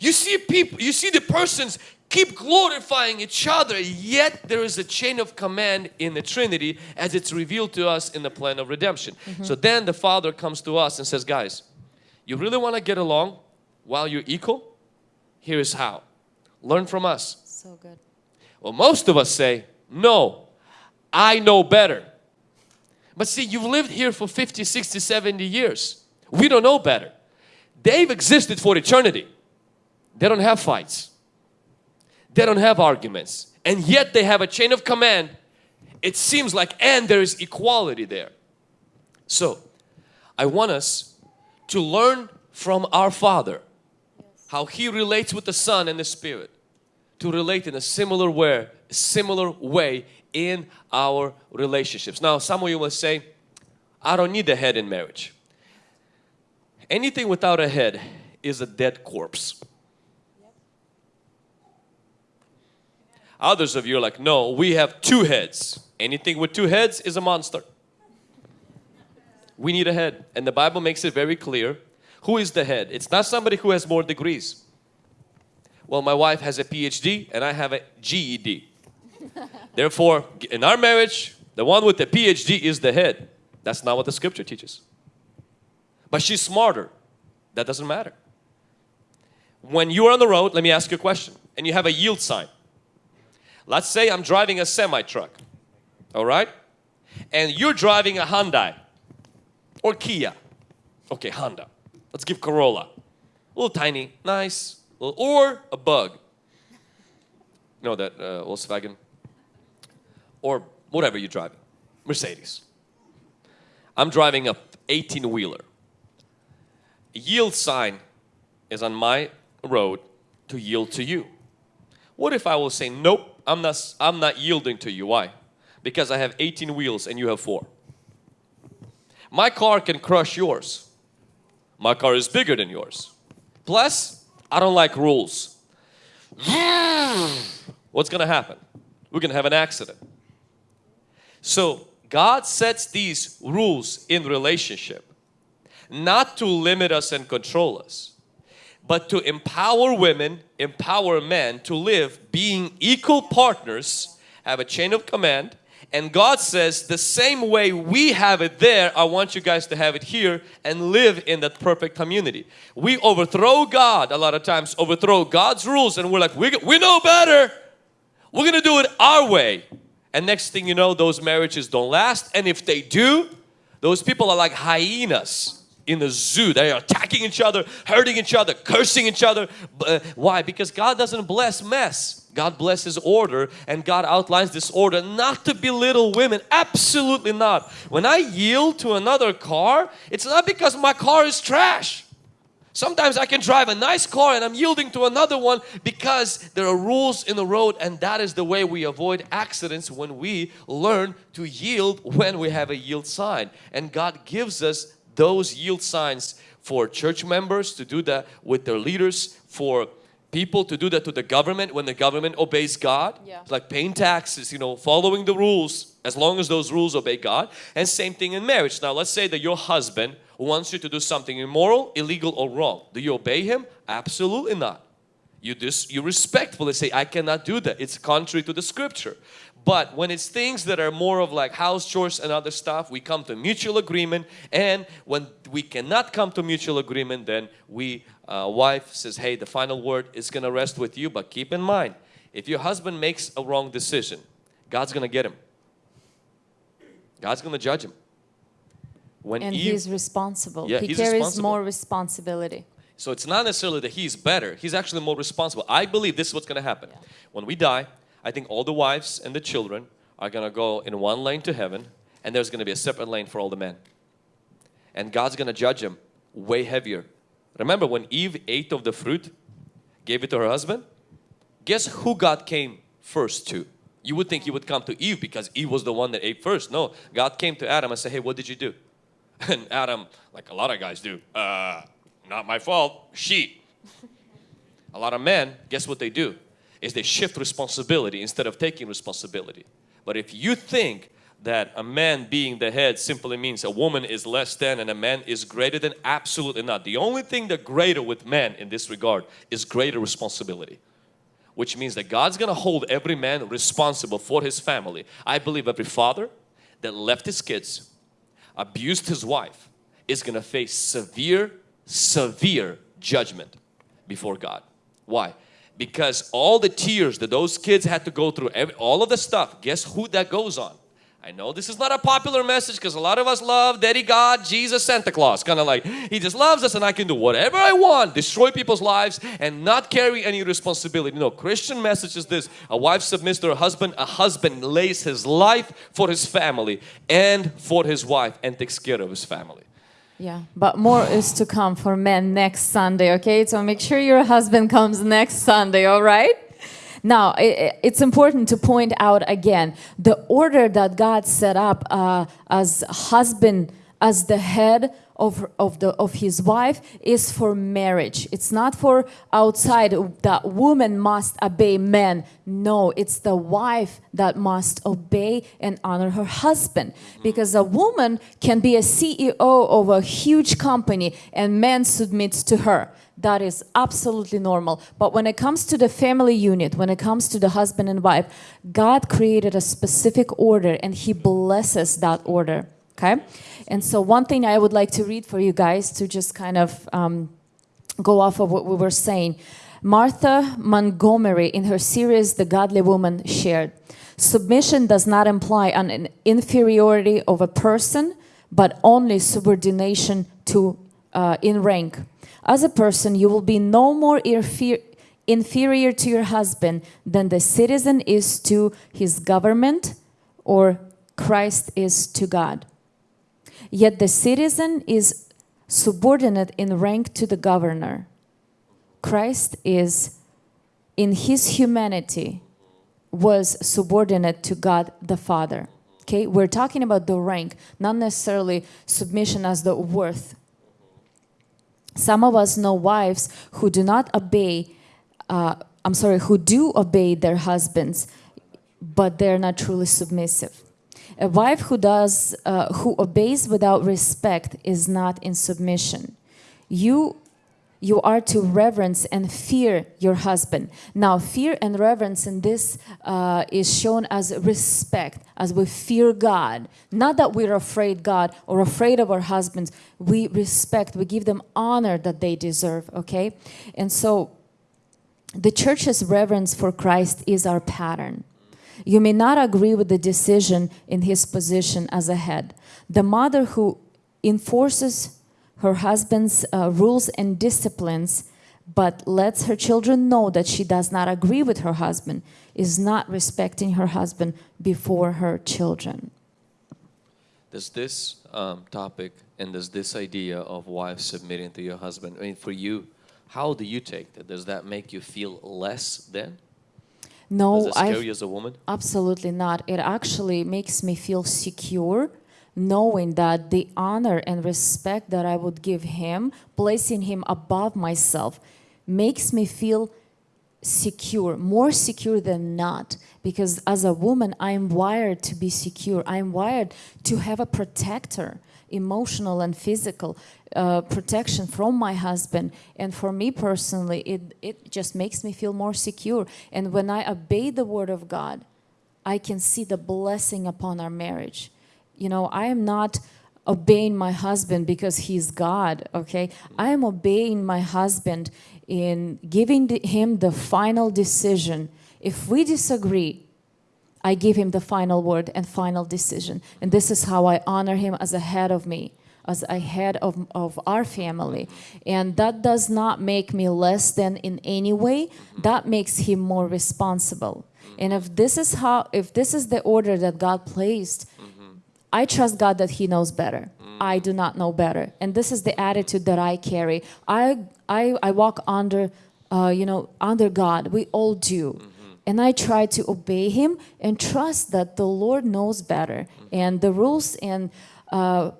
[SPEAKER 2] You see people, you see the persons keep glorifying each other, yet there is a chain of command in the Trinity as it's revealed to us in the plan of redemption. Mm-hmm. So then the Father comes to us and says, guys, you really want to get along while you're equal? Here's how. Learn from us.
[SPEAKER 1] So good.
[SPEAKER 2] Well, most of us say, no, I know better. But see, you've lived here for 50, 60, 70 years. We don't know better. They've existed for eternity. They don't have fights. They don't have arguments. And yet they have a chain of command. It seems like, and there is equality there. So, I want us to learn from our Father how He relates with the Son and the Spirit to relate in a similar way, similar way in our relationships. Now, some of you will say, I don't need a head in marriage. Anything without a head is a dead corpse. Others of you are like, no, we have two heads. Anything with two heads is a monster. We need a head. And the Bible makes it very clear. Who is the head? It's not somebody who has more degrees. Well, my wife has a PhD and I have a GED. Therefore, in our marriage, the one with the PhD is the head. That's not what the scripture teaches. But she's smarter. That doesn't matter. When you're on the road, let me ask you a question, and you have a yield sign. Let's say I'm driving a semi truck, all right? And you're driving a Hyundai or Kia. Okay, Honda. Let's give Corolla. A little tiny, nice, little, or a bug. Know that uh, Volkswagen? Or whatever you're driving. Mercedes. I'm driving a 18 wheeler. Yield sign is on my road to yield to you. What if I will say, nope, I'm not, I'm not yielding to you. Why? Because I have 18 wheels and you have four. My car can crush yours. My car is bigger than yours. Plus, I don't like rules. What's going to happen? We're going to have an accident. So, God sets these rules in relationship not to limit us and control us, but to empower women, empower men to live being equal partners, have a chain of command. And God says the same way we have it there, I want you guys to have it here and live in that perfect community. We overthrow God a lot of times, overthrow God's rules and we're like, we, we know better. We're going to do it our way. And next thing you know, those marriages don't last. And if they do, those people are like hyenas in the zoo. They are attacking each other, hurting each other, cursing each other. Uh, why? Because God doesn't bless mess. God blesses order and God outlines this order not to belittle women. Absolutely not. When I yield to another car, it's not because my car is trash. Sometimes I can drive a nice car and I'm yielding to another one because there are rules in the road and that is the way we avoid accidents when we learn to yield when we have a yield sign. And God gives us those yield signs for church members to do that with their leaders, for people to do that to the government when the government obeys God.
[SPEAKER 1] Yeah.
[SPEAKER 2] Like paying taxes, you know, following the rules as long as those rules obey God. And same thing in marriage. Now let's say that your husband wants you to do something immoral, illegal or wrong. Do you obey him? Absolutely not. You just you respectfully say, I cannot do that. It's contrary to the scripture. But when it's things that are more of like house chores and other stuff, we come to mutual agreement. And when we cannot come to mutual agreement, then we, uh, wife says, hey, the final word is going to rest with you. But keep in mind, if your husband makes a wrong decision, God's going to get him. God's going to judge him. When
[SPEAKER 1] And
[SPEAKER 2] Eve,
[SPEAKER 1] he's responsible.
[SPEAKER 2] Yeah,
[SPEAKER 1] he
[SPEAKER 2] he's
[SPEAKER 1] carries
[SPEAKER 2] responsible.
[SPEAKER 1] more responsibility.
[SPEAKER 2] So it's not necessarily that he's better, he's actually more responsible. I believe this is what's going to happen. When we die, I think all the wives and the children are going to go in one lane to heaven and there's going to be a separate lane for all the men. And God's going to judge them way heavier. Remember when Eve ate of the fruit, gave it to her husband? Guess who God came first to? You would think he would come to Eve because Eve was the one that ate first. No, God came to Adam and said, hey, what did you do? And Adam, like a lot of guys do, uh, not my fault, she. a lot of men, guess what they do? Is they shift responsibility instead of taking responsibility. But if you think that a man being the head simply means a woman is less than and a man is greater than? Absolutely not. The only thing that greater with men in this regard is greater responsibility. Which means that God's gonna hold every man responsible for his family. I believe every father that left his kids, abused his wife, is gonna face severe, severe judgment before God. Why? Because all the tears that those kids had to go through, every, all of the stuff, guess who that goes on? I know this is not a popular message because a lot of us love Daddy God, Jesus, Santa Claus. Kind of like, He just loves us and I can do whatever I want, destroy people's lives and not carry any responsibility. No, Christian message is this. A wife submits to her husband. A husband lays his life for his family and for his wife and takes care of his family.
[SPEAKER 1] Yeah, but more is to come for men next Sunday, okay? So make sure your husband comes next Sunday, all right? Now, it's important to point out again the order that God set up uh, as husband, as the head of, of, the, of his wife is for marriage. It's not for outside that woman must obey men. No, it's the wife that must obey and honor her husband. Because a woman can be a CEO of a huge company and men submit to her that is absolutely normal. But when it comes to the family unit, when it comes to the husband and wife, God created a specific order and He blesses that order. Okay? And so, one thing I would like to read for you guys to just kind of um, go off of what we were saying. Martha Montgomery, in her series The Godly Woman, shared Submission does not imply an inferiority of a person, but only subordination to uh, in rank. As a person, you will be no more inferior to your husband than the citizen is to his government or Christ is to God. Yet the citizen is subordinate in rank to the governor. Christ is, in his humanity, was subordinate to God the Father. Okay, we're talking about the rank, not necessarily submission as the worth some of us know wives who do not obey, uh, I'm sorry, who do obey their husbands, but they're not truly submissive. A wife who does, uh, who obeys without respect is not in submission. You you are to reverence and fear your husband. Now, fear and reverence in this uh, is shown as respect, as we fear God. Not that we're afraid God or afraid of our husbands. We respect, we give them honor that they deserve, okay? And so, the church's reverence for Christ is our pattern. You may not agree with the decision in his position as a head. The mother who enforces her husband's uh, rules and disciplines, but lets her children know that she does not agree with her husband, is not respecting her husband before her children.
[SPEAKER 2] Does this um, topic and does this idea of wives submitting to your husband, I mean, for you, how do you take that? Does that make you feel less than?
[SPEAKER 1] No,
[SPEAKER 2] Does scare you as a woman?
[SPEAKER 1] Absolutely not. It actually makes me feel secure knowing that the honor and respect that I would give him, placing him above myself, makes me feel secure, more secure than not. Because as a woman, I'm wired to be secure. I'm wired to have a protector, emotional and physical uh, protection from my husband. And for me personally, it, it just makes me feel more secure. And when I obey the word of God, I can see the blessing upon our marriage you know, I am not obeying my husband because he's God, okay? I am obeying my husband in giving him the final decision. If we disagree, I give him the final word and final decision. And this is how I honor him as a head of me, as a head of, of our family. And that does not make me less than in any way. That makes him more responsible. And if this is how, if this is the order that God placed, I trust God that He knows better. I do not know better. And this is the attitude that I carry. I, I, I walk under, uh, you know, under God. We all do. And I try to obey Him and trust that the Lord knows better. And the rules and uh,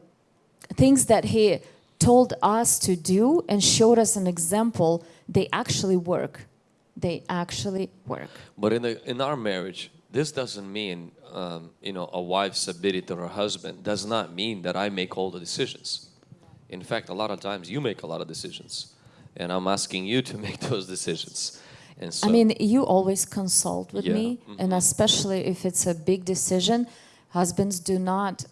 [SPEAKER 1] things that He told us to do and showed us an example, they actually work. They actually work.
[SPEAKER 2] But in, the, in our marriage, this doesn't mean um, you know a wife submitted to her husband does not mean that I make all the decisions. In fact, a lot of times you make a lot of decisions, and I'm asking you to make those decisions. So,
[SPEAKER 1] I mean, you always consult with
[SPEAKER 2] Yeah,
[SPEAKER 1] me, and especially if it's a big decision, husbands do not,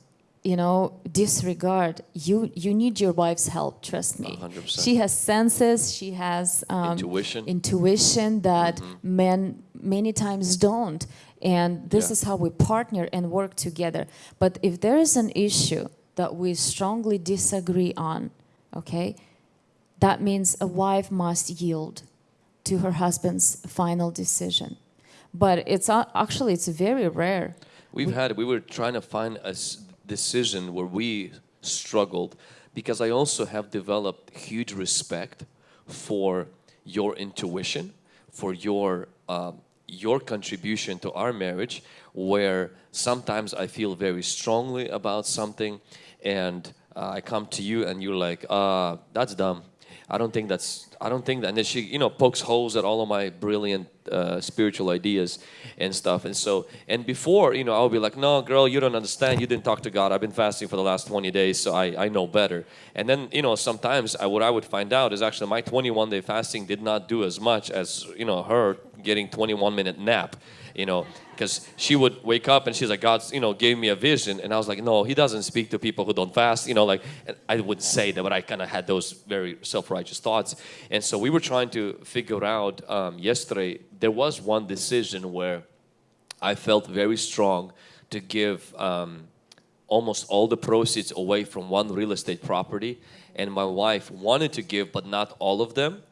[SPEAKER 1] you know, disregard. You you need your wife's help. Trust me.
[SPEAKER 2] 100%.
[SPEAKER 1] She has senses. She has um,
[SPEAKER 2] Intuition.
[SPEAKER 1] intuition that men many times don't. And this
[SPEAKER 2] Yeah.
[SPEAKER 1] is how we partner and work together. But if there is an issue that we strongly disagree on, okay, that means a wife must yield to her husband's final decision. But it's actually it's very rare.
[SPEAKER 2] We've had, we were trying to find a decision where we struggled because I also have developed huge respect for your intuition, for your um, your contribution to our marriage. Where sometimes I feel very strongly about something, and uh, I come to you and you're like, uh, "That's dumb." I don't think that's I don't think that and then she you know pokes holes at all of my brilliant uh, spiritual ideas and stuff. And so and before you know I'll be like no girl you don't understand. You didn't talk to God. I've been fasting for the last 20 days so I, I know better. And then you know sometimes I, what I would find out is actually my 21 day fasting did not do as much as you know her getting 21 minute nap you know because she would wake up and she's like God's you know gave me a vision. And I was like no he doesn't speak to people who don't fast you know like I wouldn't say that but I kind of had those very self-righteous thoughts. And so we were trying to figure out um, yesterday there was one decision where I felt very strong to give um, almost all the proceeds away from one real estate property. And my wife wanted to give but not all of them.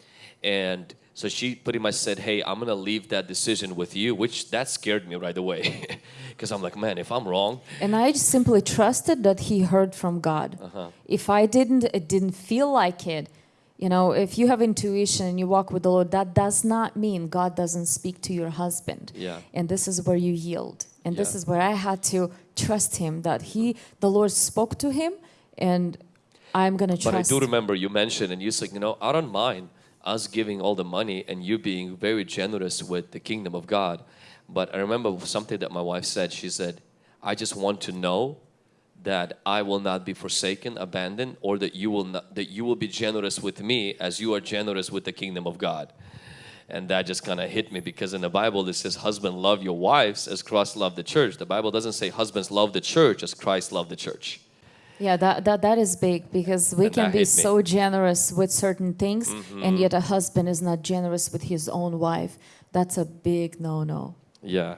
[SPEAKER 2] And so she pretty much said hey i'm gonna leave that decision with you which that scared me right away because i'm like man if i'm wrong
[SPEAKER 1] And I simply trusted that he heard from God.
[SPEAKER 2] Uh-huh.
[SPEAKER 1] If I didn't, it didn't feel like it. You know, if you have intuition and you walk with the Lord, that does not mean God doesn't speak to your husband.
[SPEAKER 2] Yeah.
[SPEAKER 1] And this is where you yield. And this is where I had to trust him that he, the Lord spoke to him, and I'm gonna trust.
[SPEAKER 2] But I do remember you mentioned, and you said, you know, I don't mind us giving all the money and you being very generous with the kingdom of God. But I remember something that my wife said. She said, I just want to know that I will not be forsaken, abandoned, or that you will not, that you will be generous with me as you are generous with the kingdom of God. And that just kind of hit me because in the Bible it says, "Husband, love your wives as Christ loved the church." The Bible doesn't say, "Husbands, love the church as Christ loved the church."
[SPEAKER 1] Yeah, that, that, that is big because we
[SPEAKER 2] And
[SPEAKER 1] can be so generous with certain things, mm-hmm. and yet a husband is not generous with his own wife. That's a big no no.
[SPEAKER 2] Yeah.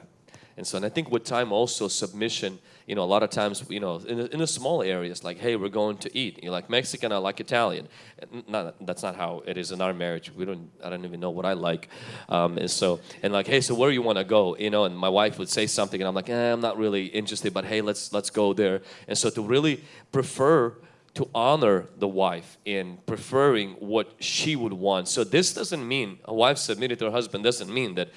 [SPEAKER 2] And so, and I think with time also submission, you know, a lot of times, you know, in the, in the small areas, like, hey, we're going to eat. You like Mexican, I like Italian. Not, that's not how it is in our marriage. We don't, I don't even know what I like. Um, and so, and like, hey, so where you want to go? You know, and my wife would say something and I'm like, eh, I'm not really interested, but hey, let's, let's go there. And so to really prefer to honor the wife in preferring what she would want. So this doesn't mean a wife submitted to her husband doesn't mean that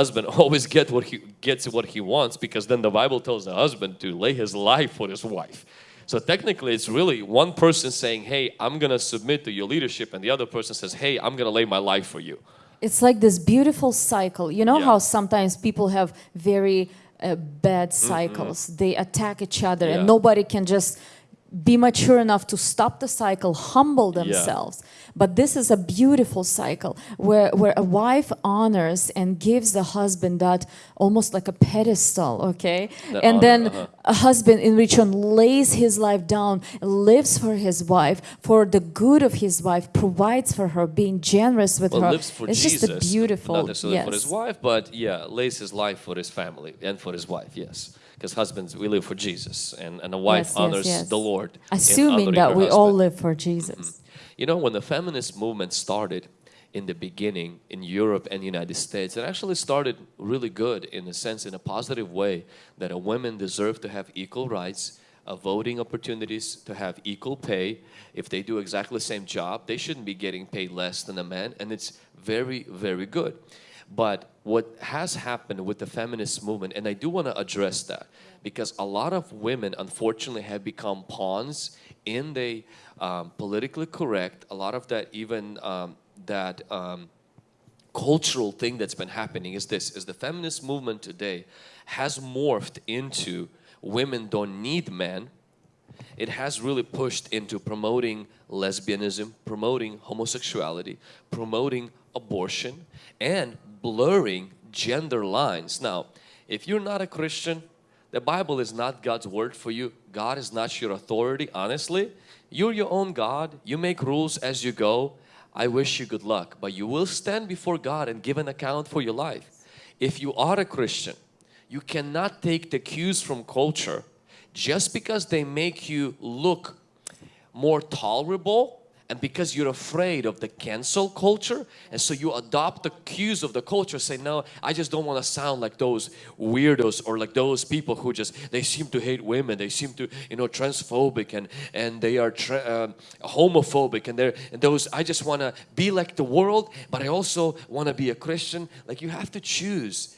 [SPEAKER 2] husband always get what he gets what he wants because then the Bible tells the husband to lay his life for his wife. So technically it's really one person saying, "Hey, I'm going to submit to your leadership," and the other person says, "Hey, I'm going to lay my life for you."
[SPEAKER 1] It's like this beautiful cycle. You know
[SPEAKER 2] Yeah.
[SPEAKER 1] how sometimes people have very uh, bad cycles. They attack each other.
[SPEAKER 2] Yeah.
[SPEAKER 1] and nobody can just be mature enough to stop the cycle, humble themselves. But this is a beautiful cycle where, where a wife honors and gives the husband that almost like a pedestal, okay?
[SPEAKER 2] That
[SPEAKER 1] and
[SPEAKER 2] honor,
[SPEAKER 1] then
[SPEAKER 2] uh-huh.
[SPEAKER 1] a husband in return lays his life down, lives for his wife, for the good of his wife, provides for her, being generous with
[SPEAKER 2] Well,
[SPEAKER 1] her.
[SPEAKER 2] lives for
[SPEAKER 1] it's
[SPEAKER 2] Jesus,
[SPEAKER 1] just a beautiful,
[SPEAKER 2] not necessarily for his wife, but yeah, lays his life for his family and for his wife. Yes, because husbands we live for Jesus, and and a wife
[SPEAKER 1] Yes, yes,
[SPEAKER 2] honors
[SPEAKER 1] yes.
[SPEAKER 2] the Lord.
[SPEAKER 1] Assuming that we all live for Jesus.
[SPEAKER 2] You know, when the feminist movement started in the beginning in Europe and the United States, it actually started really good in a sense, in a positive way, that a women deserve to have equal rights, uh, voting opportunities, to have equal pay. If they do exactly the same job, they shouldn't be getting paid less than a man, and it's very, very good. But what has happened with the feminist movement, and I do want to address that, because a lot of women unfortunately have become pawns in the um, politically correct, a lot of that even um, that um, cultural thing that's been happening is this is the feminist movement today has morphed into women don't need men. It has really pushed into promoting lesbianism promoting homosexuality promoting abortion and blurring gender lines. Now if you're not a Christian the Bible is not God's word for you. God is not your authority honestly. You're your own God. You make rules as you go. I wish you good luck but you will stand before God and give an account for your life. If you are a Christian you cannot take the cues from culture just because they make you look more tolerable and because you're afraid of the cancel culture and so you adopt the cues of the culture say no I just don't want to sound like those weirdos or like those people who just they seem to hate women they seem to you know transphobic and and they are uh, homophobic and they're and those I just want to be like the world but I also want to be a Christian. Like you have to choose.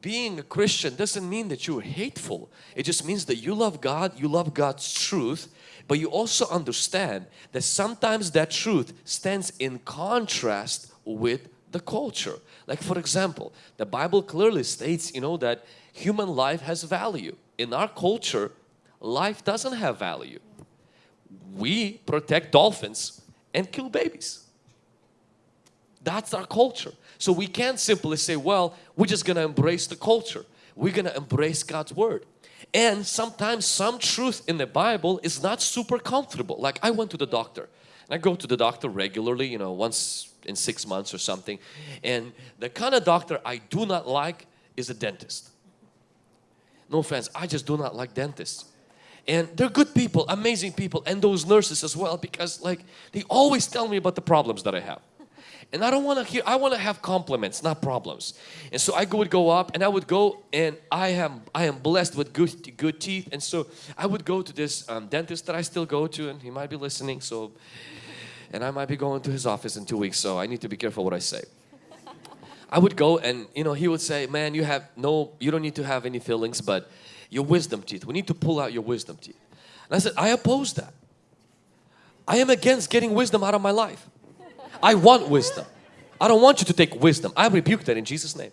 [SPEAKER 2] Being a Christian doesn't mean that you're hateful. It just means that you love God you love God's truth but you also understand that sometimes that truth stands in contrast with the culture. Like for example, the Bible clearly states, you know, that human life has value. In our culture, life doesn't have value. We protect dolphins and kill babies. That's our culture. So we can't simply say, well, we're just going to embrace the culture. We're going to embrace God's Word. And sometimes some truth in the Bible is not super comfortable. Like I went to the doctor. And I go to the doctor regularly, you know, once in six months or something. And the kind of doctor I do not like is a dentist. No offense, I just do not like dentists. And they're good people, amazing people, and those nurses as well because like they always tell me about the problems that I have. And I don't want to hear, I want to have compliments, not problems. And so I would go up and I would go and I am I am blessed with good, good teeth. And so I would go to this um, dentist that I still go to and he might be listening. So, and I might be going to his office in two weeks. So I need to be careful what I say. I would go and you know he would say, man, you have no, you don't need to have any fillings, but your wisdom teeth, we need to pull out your wisdom teeth. And I said, I oppose that. I am against getting wisdom out of my life. I want wisdom. I don't want you to take wisdom. I rebuke that in Jesus name.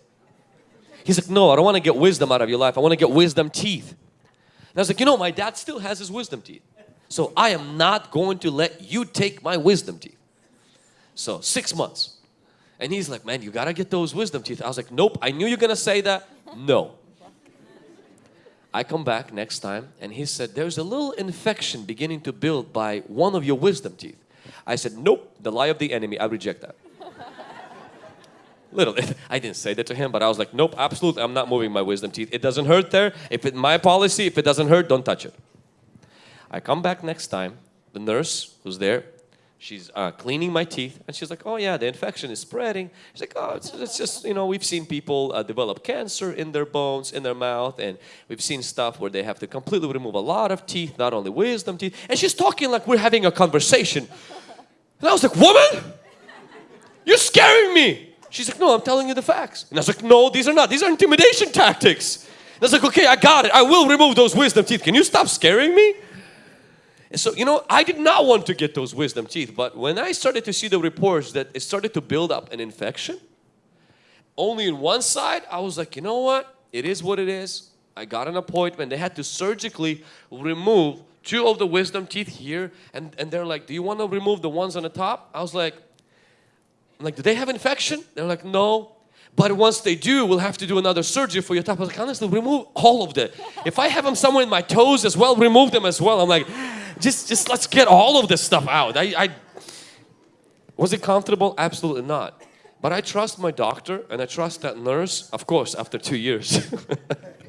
[SPEAKER 2] He's like, no, I don't want to get wisdom out of your life. I want to get wisdom teeth. And I was like, you know, my dad still has his wisdom teeth. So I am not going to let you take my wisdom teeth. So six months. And he's like, man, you got to get those wisdom teeth. I was like, nope, I knew you're going to say that. No. I come back next time and he said, there's a little infection beginning to build by one of your wisdom teeth. I said, nope, the lie of the enemy, I reject that. Little, I didn't say that to him, but I was like, nope, absolutely, I'm not moving my wisdom teeth. It doesn't hurt there. If it, my policy, if it doesn't hurt, don't touch it. I come back next time, the nurse who's there, she's uh, cleaning my teeth and she's like, oh yeah, the infection is spreading. She's like, oh, it's, it's just, you know, we've seen people uh, develop cancer in their bones, in their mouth, and we've seen stuff where they have to completely remove a lot of teeth, not only wisdom teeth. And she's talking like we're having a conversation. And I was like, woman, you're scaring me. She's like, no, I'm telling you the facts. And I was like, no, these are not. These are intimidation tactics. And I was like, okay, I got it. I will remove those wisdom teeth. Can you stop scaring me? And so, you know, I did not want to get those wisdom teeth. But when I started to see the reports that it started to build up an infection, only in one side, I was like, you know what? It is what it is. I got an appointment. They had to surgically remove two of the wisdom teeth here and, and they're like, do you want to remove the ones on the top? I was like, I'm like, do they have infection? They're like, no. But once they do, we'll have to do another surgery for your top. I like, honestly, remove all of them. If I have them somewhere in my toes as well, remove them as well. I'm like, just, just let's get all of this stuff out. I, I was it comfortable? Absolutely not. But I trust my doctor and I trust that nurse, of course, after two years.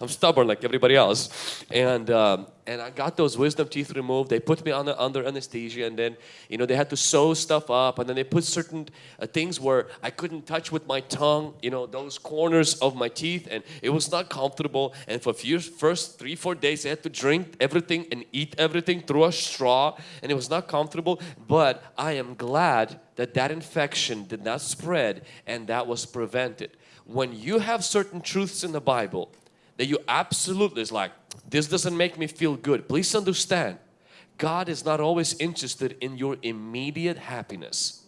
[SPEAKER 2] I'm stubborn like everybody else. And um, and I got those wisdom teeth removed. They put me under, under anesthesia and then, you know, they had to sew stuff up and then they put certain uh, things where I couldn't touch with my tongue, you know, those corners of my teeth and it was not comfortable. And for few, first three, four days, I had to drink everything and eat everything through a straw and it was not comfortable. But I am glad that that infection did not spread and that was prevented. When you have certain truths in the Bible that you absolutely is like, this doesn't make me feel good. Please understand, God is not always interested in your immediate happiness.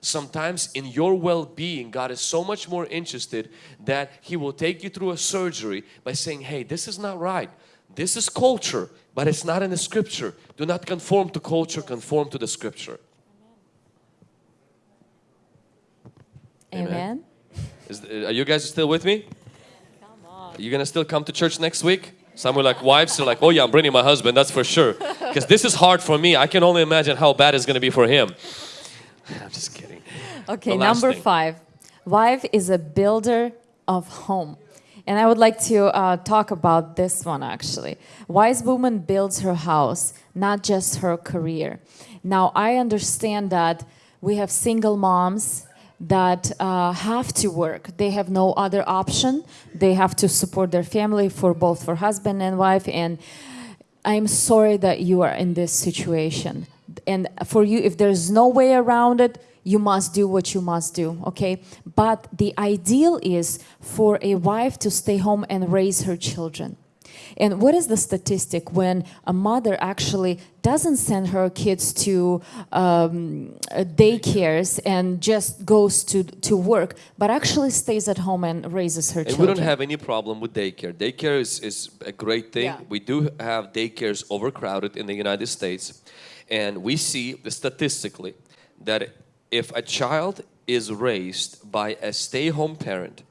[SPEAKER 2] Sometimes in your well-being, God is so much more interested that He will take you through a surgery by saying, hey, this is not right. This is culture, but it's not in the scripture. Do not conform to culture, conform to the scripture. Amen.
[SPEAKER 1] Amen.
[SPEAKER 2] Is, are you guys still with me? You gonna still come to church next week? Some are like wives are like, oh yeah, I'm bringing my husband, that's for sure. Because this is hard for me. I can only imagine how bad it's gonna be for him. I'm just kidding.
[SPEAKER 1] Okay, number
[SPEAKER 2] thing.
[SPEAKER 1] five. Wife is a builder of home. And I would like to uh, talk about this one actually. Wise woman builds her house, not just her career. Now, I understand that we have single moms that uh, have to work. They have no other option. They have to support their family for both for husband and wife. And I'm sorry that you are in this situation. And for you, if there's no way around it, you must do what you must do, okay? But the ideal is for a wife to stay home and raise her children. And what is the statistic when a mother actually doesn't send her kids to um, uh, daycares and just goes to, to work, but actually stays at home and raises her children.
[SPEAKER 2] And we don't have any problem with daycare. Daycare is, is a great thing.
[SPEAKER 1] Yeah.
[SPEAKER 2] We do have daycares overcrowded in the United States. And we see statistically that if a child is raised by a stay-home parent,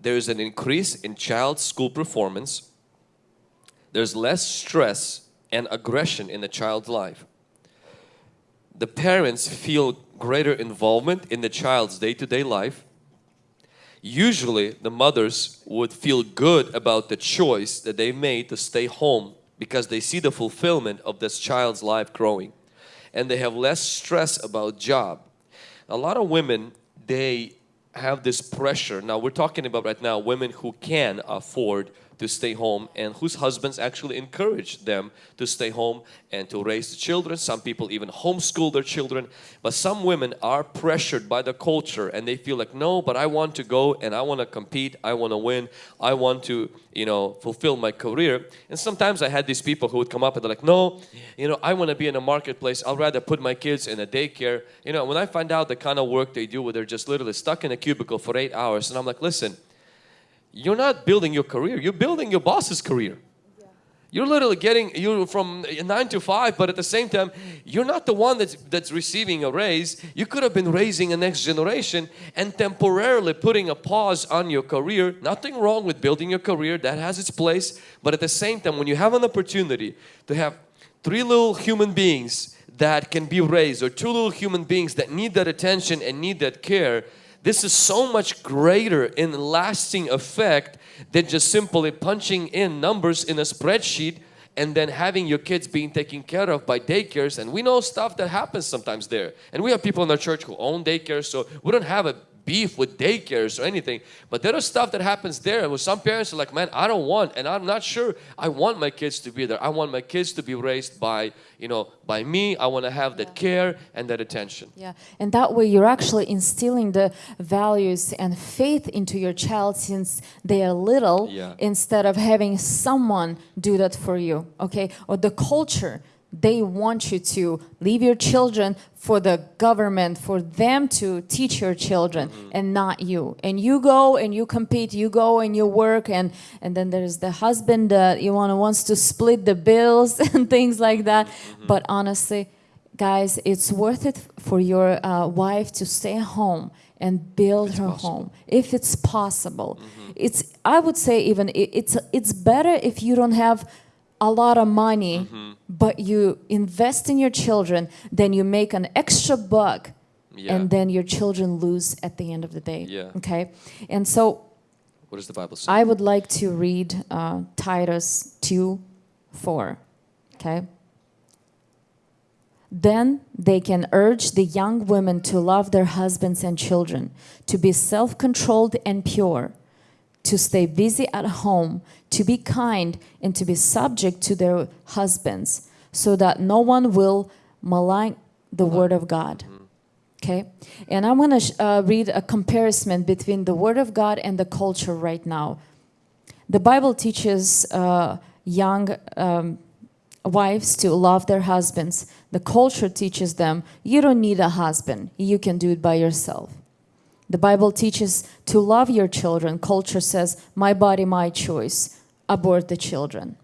[SPEAKER 2] there's an increase in child school performance. There's less stress and aggression in the child's life. The parents feel greater involvement in the child's day-to-day life. Usually the mothers would feel good about the choice that they made to stay home because they see the fulfillment of this child's life growing. And they have less stress about job. A lot of women they have this pressure. Now we're talking about right now women who can afford to stay home and whose husbands actually encourage them to stay home and to raise the children. Some people even homeschool their children. But some women are pressured by the culture and they feel like, no, but I want to go and I want to compete. I want to win. I want to, you know, fulfill my career. And sometimes I had these people who would come up and they're like, no, you know, I want to be in a marketplace. I'll rather put my kids in a daycare. You know, when I find out the kind of work they do where they're just literally stuck in a cubicle for eight hours and I'm like, listen, you're not building your career. You're building your boss's career. You're literally getting you from nine to five but at the same time you're not the one that's that's receiving a raise. You could have been raising a next generation and temporarily putting a pause on your career. Nothing wrong with building your career. That has its place. But at the same time when you have an opportunity to have three little human beings that can be raised or two little human beings that need that attention and need that care this is so much greater in lasting effect than just simply punching in numbers in a spreadsheet and then having your kids being taken care of by daycares. And we know stuff that happens sometimes there. And we have people in our church who own daycares so we don't have a beef with daycares or anything but there is stuff that happens there. And some parents are like man I don't want and I'm not sure I want my kids to be there. I want my kids to be raised by you know by me. I want to have that care and that attention.
[SPEAKER 1] Yeah, and that way you're actually instilling the values and faith into your child since they are little
[SPEAKER 2] Yeah.
[SPEAKER 1] instead of having someone do that for you, okay? Or the culture, they want you to leave your children for the government, for them to teach your children
[SPEAKER 2] Mm-hmm.
[SPEAKER 1] and not you. And you go and you compete, you go and you work and, and then there's the husband that you want wants to split the bills and things like that.
[SPEAKER 2] Mm-hmm.
[SPEAKER 1] But honestly, guys it's worth it for your uh, wife to stay home and build her home if it's possible it's i would say even i- it's it's better if you don't have a lot of money but you invest in your children then you make an extra buck
[SPEAKER 2] Yeah.
[SPEAKER 1] and then your children lose at the end of the day
[SPEAKER 2] Yeah.
[SPEAKER 1] okay and so
[SPEAKER 2] what does the Bible say
[SPEAKER 1] I would like to read uh, Titus 2 4. Okay? Then they can urge the young women to love their husbands and children, to be self controlled and pure, to stay busy at home, to be kind, and to be subject to their husbands, so that no one will malign the word of God. Okay, and I'm going to uh, read a comparison between the Word of God and the culture right now. The Bible teaches uh, young um, wives to love their husbands. The culture teaches them you don't need a husband, you can do it by yourself. The Bible teaches to love your children. Culture says, my body, my choice. Abort the children.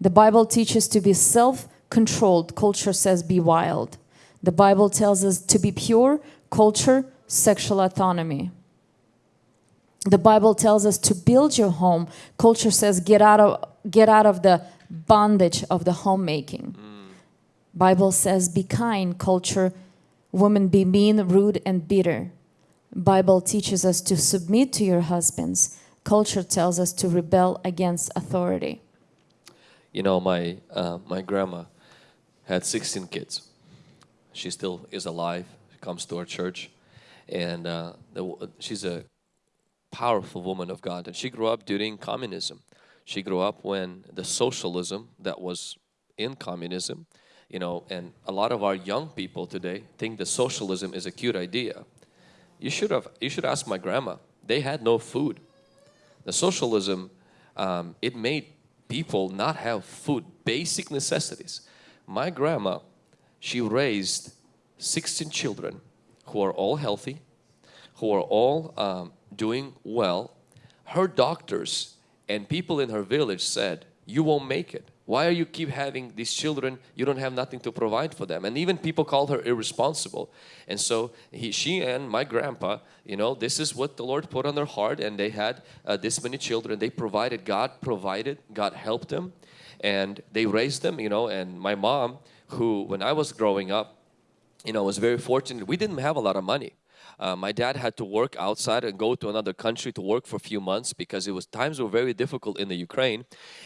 [SPEAKER 1] The Bible teaches to be self controlled. Culture says, be wild. The Bible tells us to be pure. Culture, sexual autonomy. The Bible tells us to build your home. Culture says, get out of, get out of the bondage of the homemaking. Mm. Bible says, be kind. Culture, women, be mean, rude, and bitter. Bible teaches us to submit to your husbands. Culture tells us to rebel against authority.
[SPEAKER 2] You know, my uh, my grandma had 16 kids. She still is alive. She Comes to our church, and uh, the, she's a powerful woman of God. And she grew up during communism. She grew up when the socialism that was in communism, you know, and a lot of our young people today think that socialism is a cute idea. You should have, you should ask my grandma. They had no food. The socialism, um, it made people not have food, basic necessities. My grandma, she raised 16 children who are all healthy, who are all um, doing well. Her doctors and people in her village said, you won't make it. Why are you keep having these children? You don't have nothing to provide for them. And even people called her irresponsible. And so he, she and my grandpa, you know, this is what the Lord put on their heart and they had uh, this many children. They provided, God provided, God helped them and they raised them, you know, and my mom who when I was growing up, you know, was very fortunate. We didn't have a lot of money. Uh, my dad had to work outside and go to another country to work for a few months because it was times were very difficult in the Ukraine.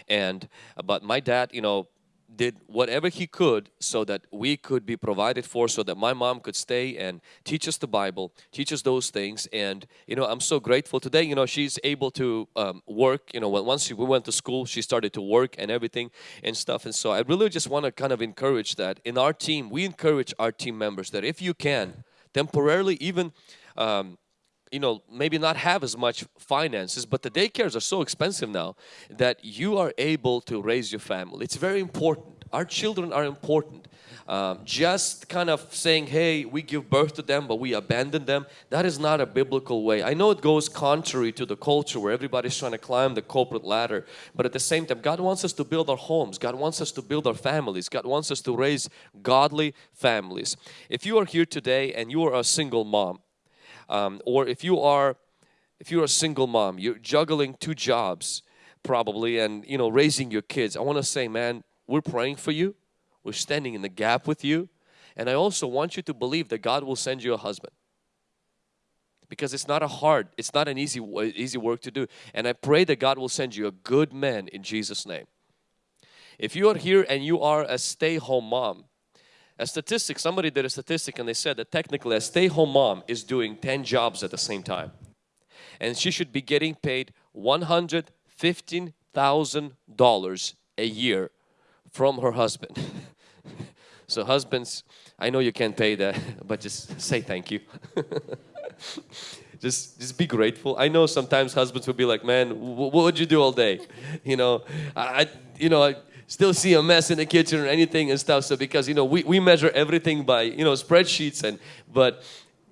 [SPEAKER 2] And but my dad you know did whatever he could so that we could be provided for so that my mom could stay and teach us the Bible teach us those things. And you know I'm so grateful today. You know she's able to um, work. You know once she, we went to school she started to work and everything and stuff. And so I really just want to kind of encourage that in our team we encourage our team members that if you can temporarily even um, you know maybe not have as much finances but the daycares are so expensive now that you are able to raise your family. It's very important our children are important. Um, just kind of saying hey we give birth to them but we abandon them that is not a biblical way. I know it goes contrary to the culture where everybody's trying to climb the corporate ladder but at the same time God wants us to build our homes. God wants us to build our families. God wants us to raise godly families. If you are here today and you are a single mom um, or if you are if you're a single mom you're juggling two jobs probably and you know raising your kids I want to say man we're praying for you. We're standing in the gap with you. And I also want you to believe that God will send you a husband. Because it's not a hard it's not an easy easy work to do. And I pray that God will send you a good man in Jesus name. If you are here and you are a stay-home mom a statistic, somebody did a statistic and they said that technically a stay-home mom is doing 10 jobs at the same time. And she should be getting paid $115,000 a year from her husband. so husbands, I know you can't pay that, but just say thank you. just just be grateful. I know sometimes husbands will be like, man, what would you do all day? You know, I, you know, I, still see a mess in the kitchen or anything and stuff. So because you know we, we measure everything by you know spreadsheets and but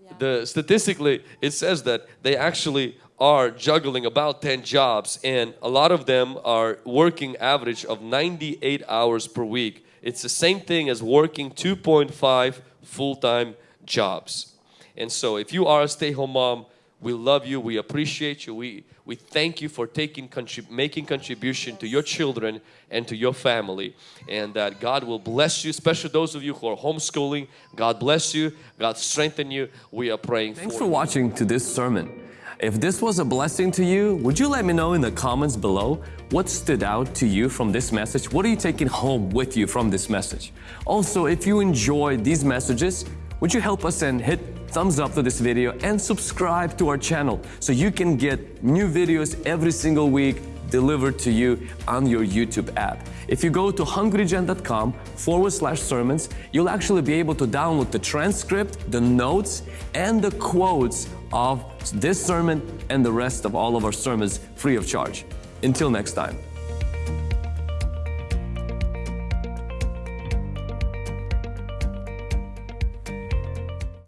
[SPEAKER 2] yeah. the statistically it says that they actually are juggling about 10 jobs and a lot of them are working average of 98 hours per week. It's the same thing as working 2.5 full-time jobs. And so if you are a stay-home mom, we love you, we appreciate you, we, we thank you for taking contrib making contribution to your children and to your family and that God will bless you, especially those of you who are homeschooling. God bless you, God strengthen you. We are praying
[SPEAKER 3] Thanks
[SPEAKER 2] for,
[SPEAKER 3] for watching to this sermon. If this was a blessing to you, would you let me know in the comments below what stood out to you from this message? What are you taking home with you from this message? Also, if you enjoyed these messages, would you help us and hit thumbs up to this video and subscribe to our channel so you can get new videos every single week delivered to you on your YouTube app. If you go to hungrygen.com forward slash sermons, you'll actually be able to download the transcript, the notes, and the quotes of this sermon and the rest of all of our sermons free of charge. Until next time.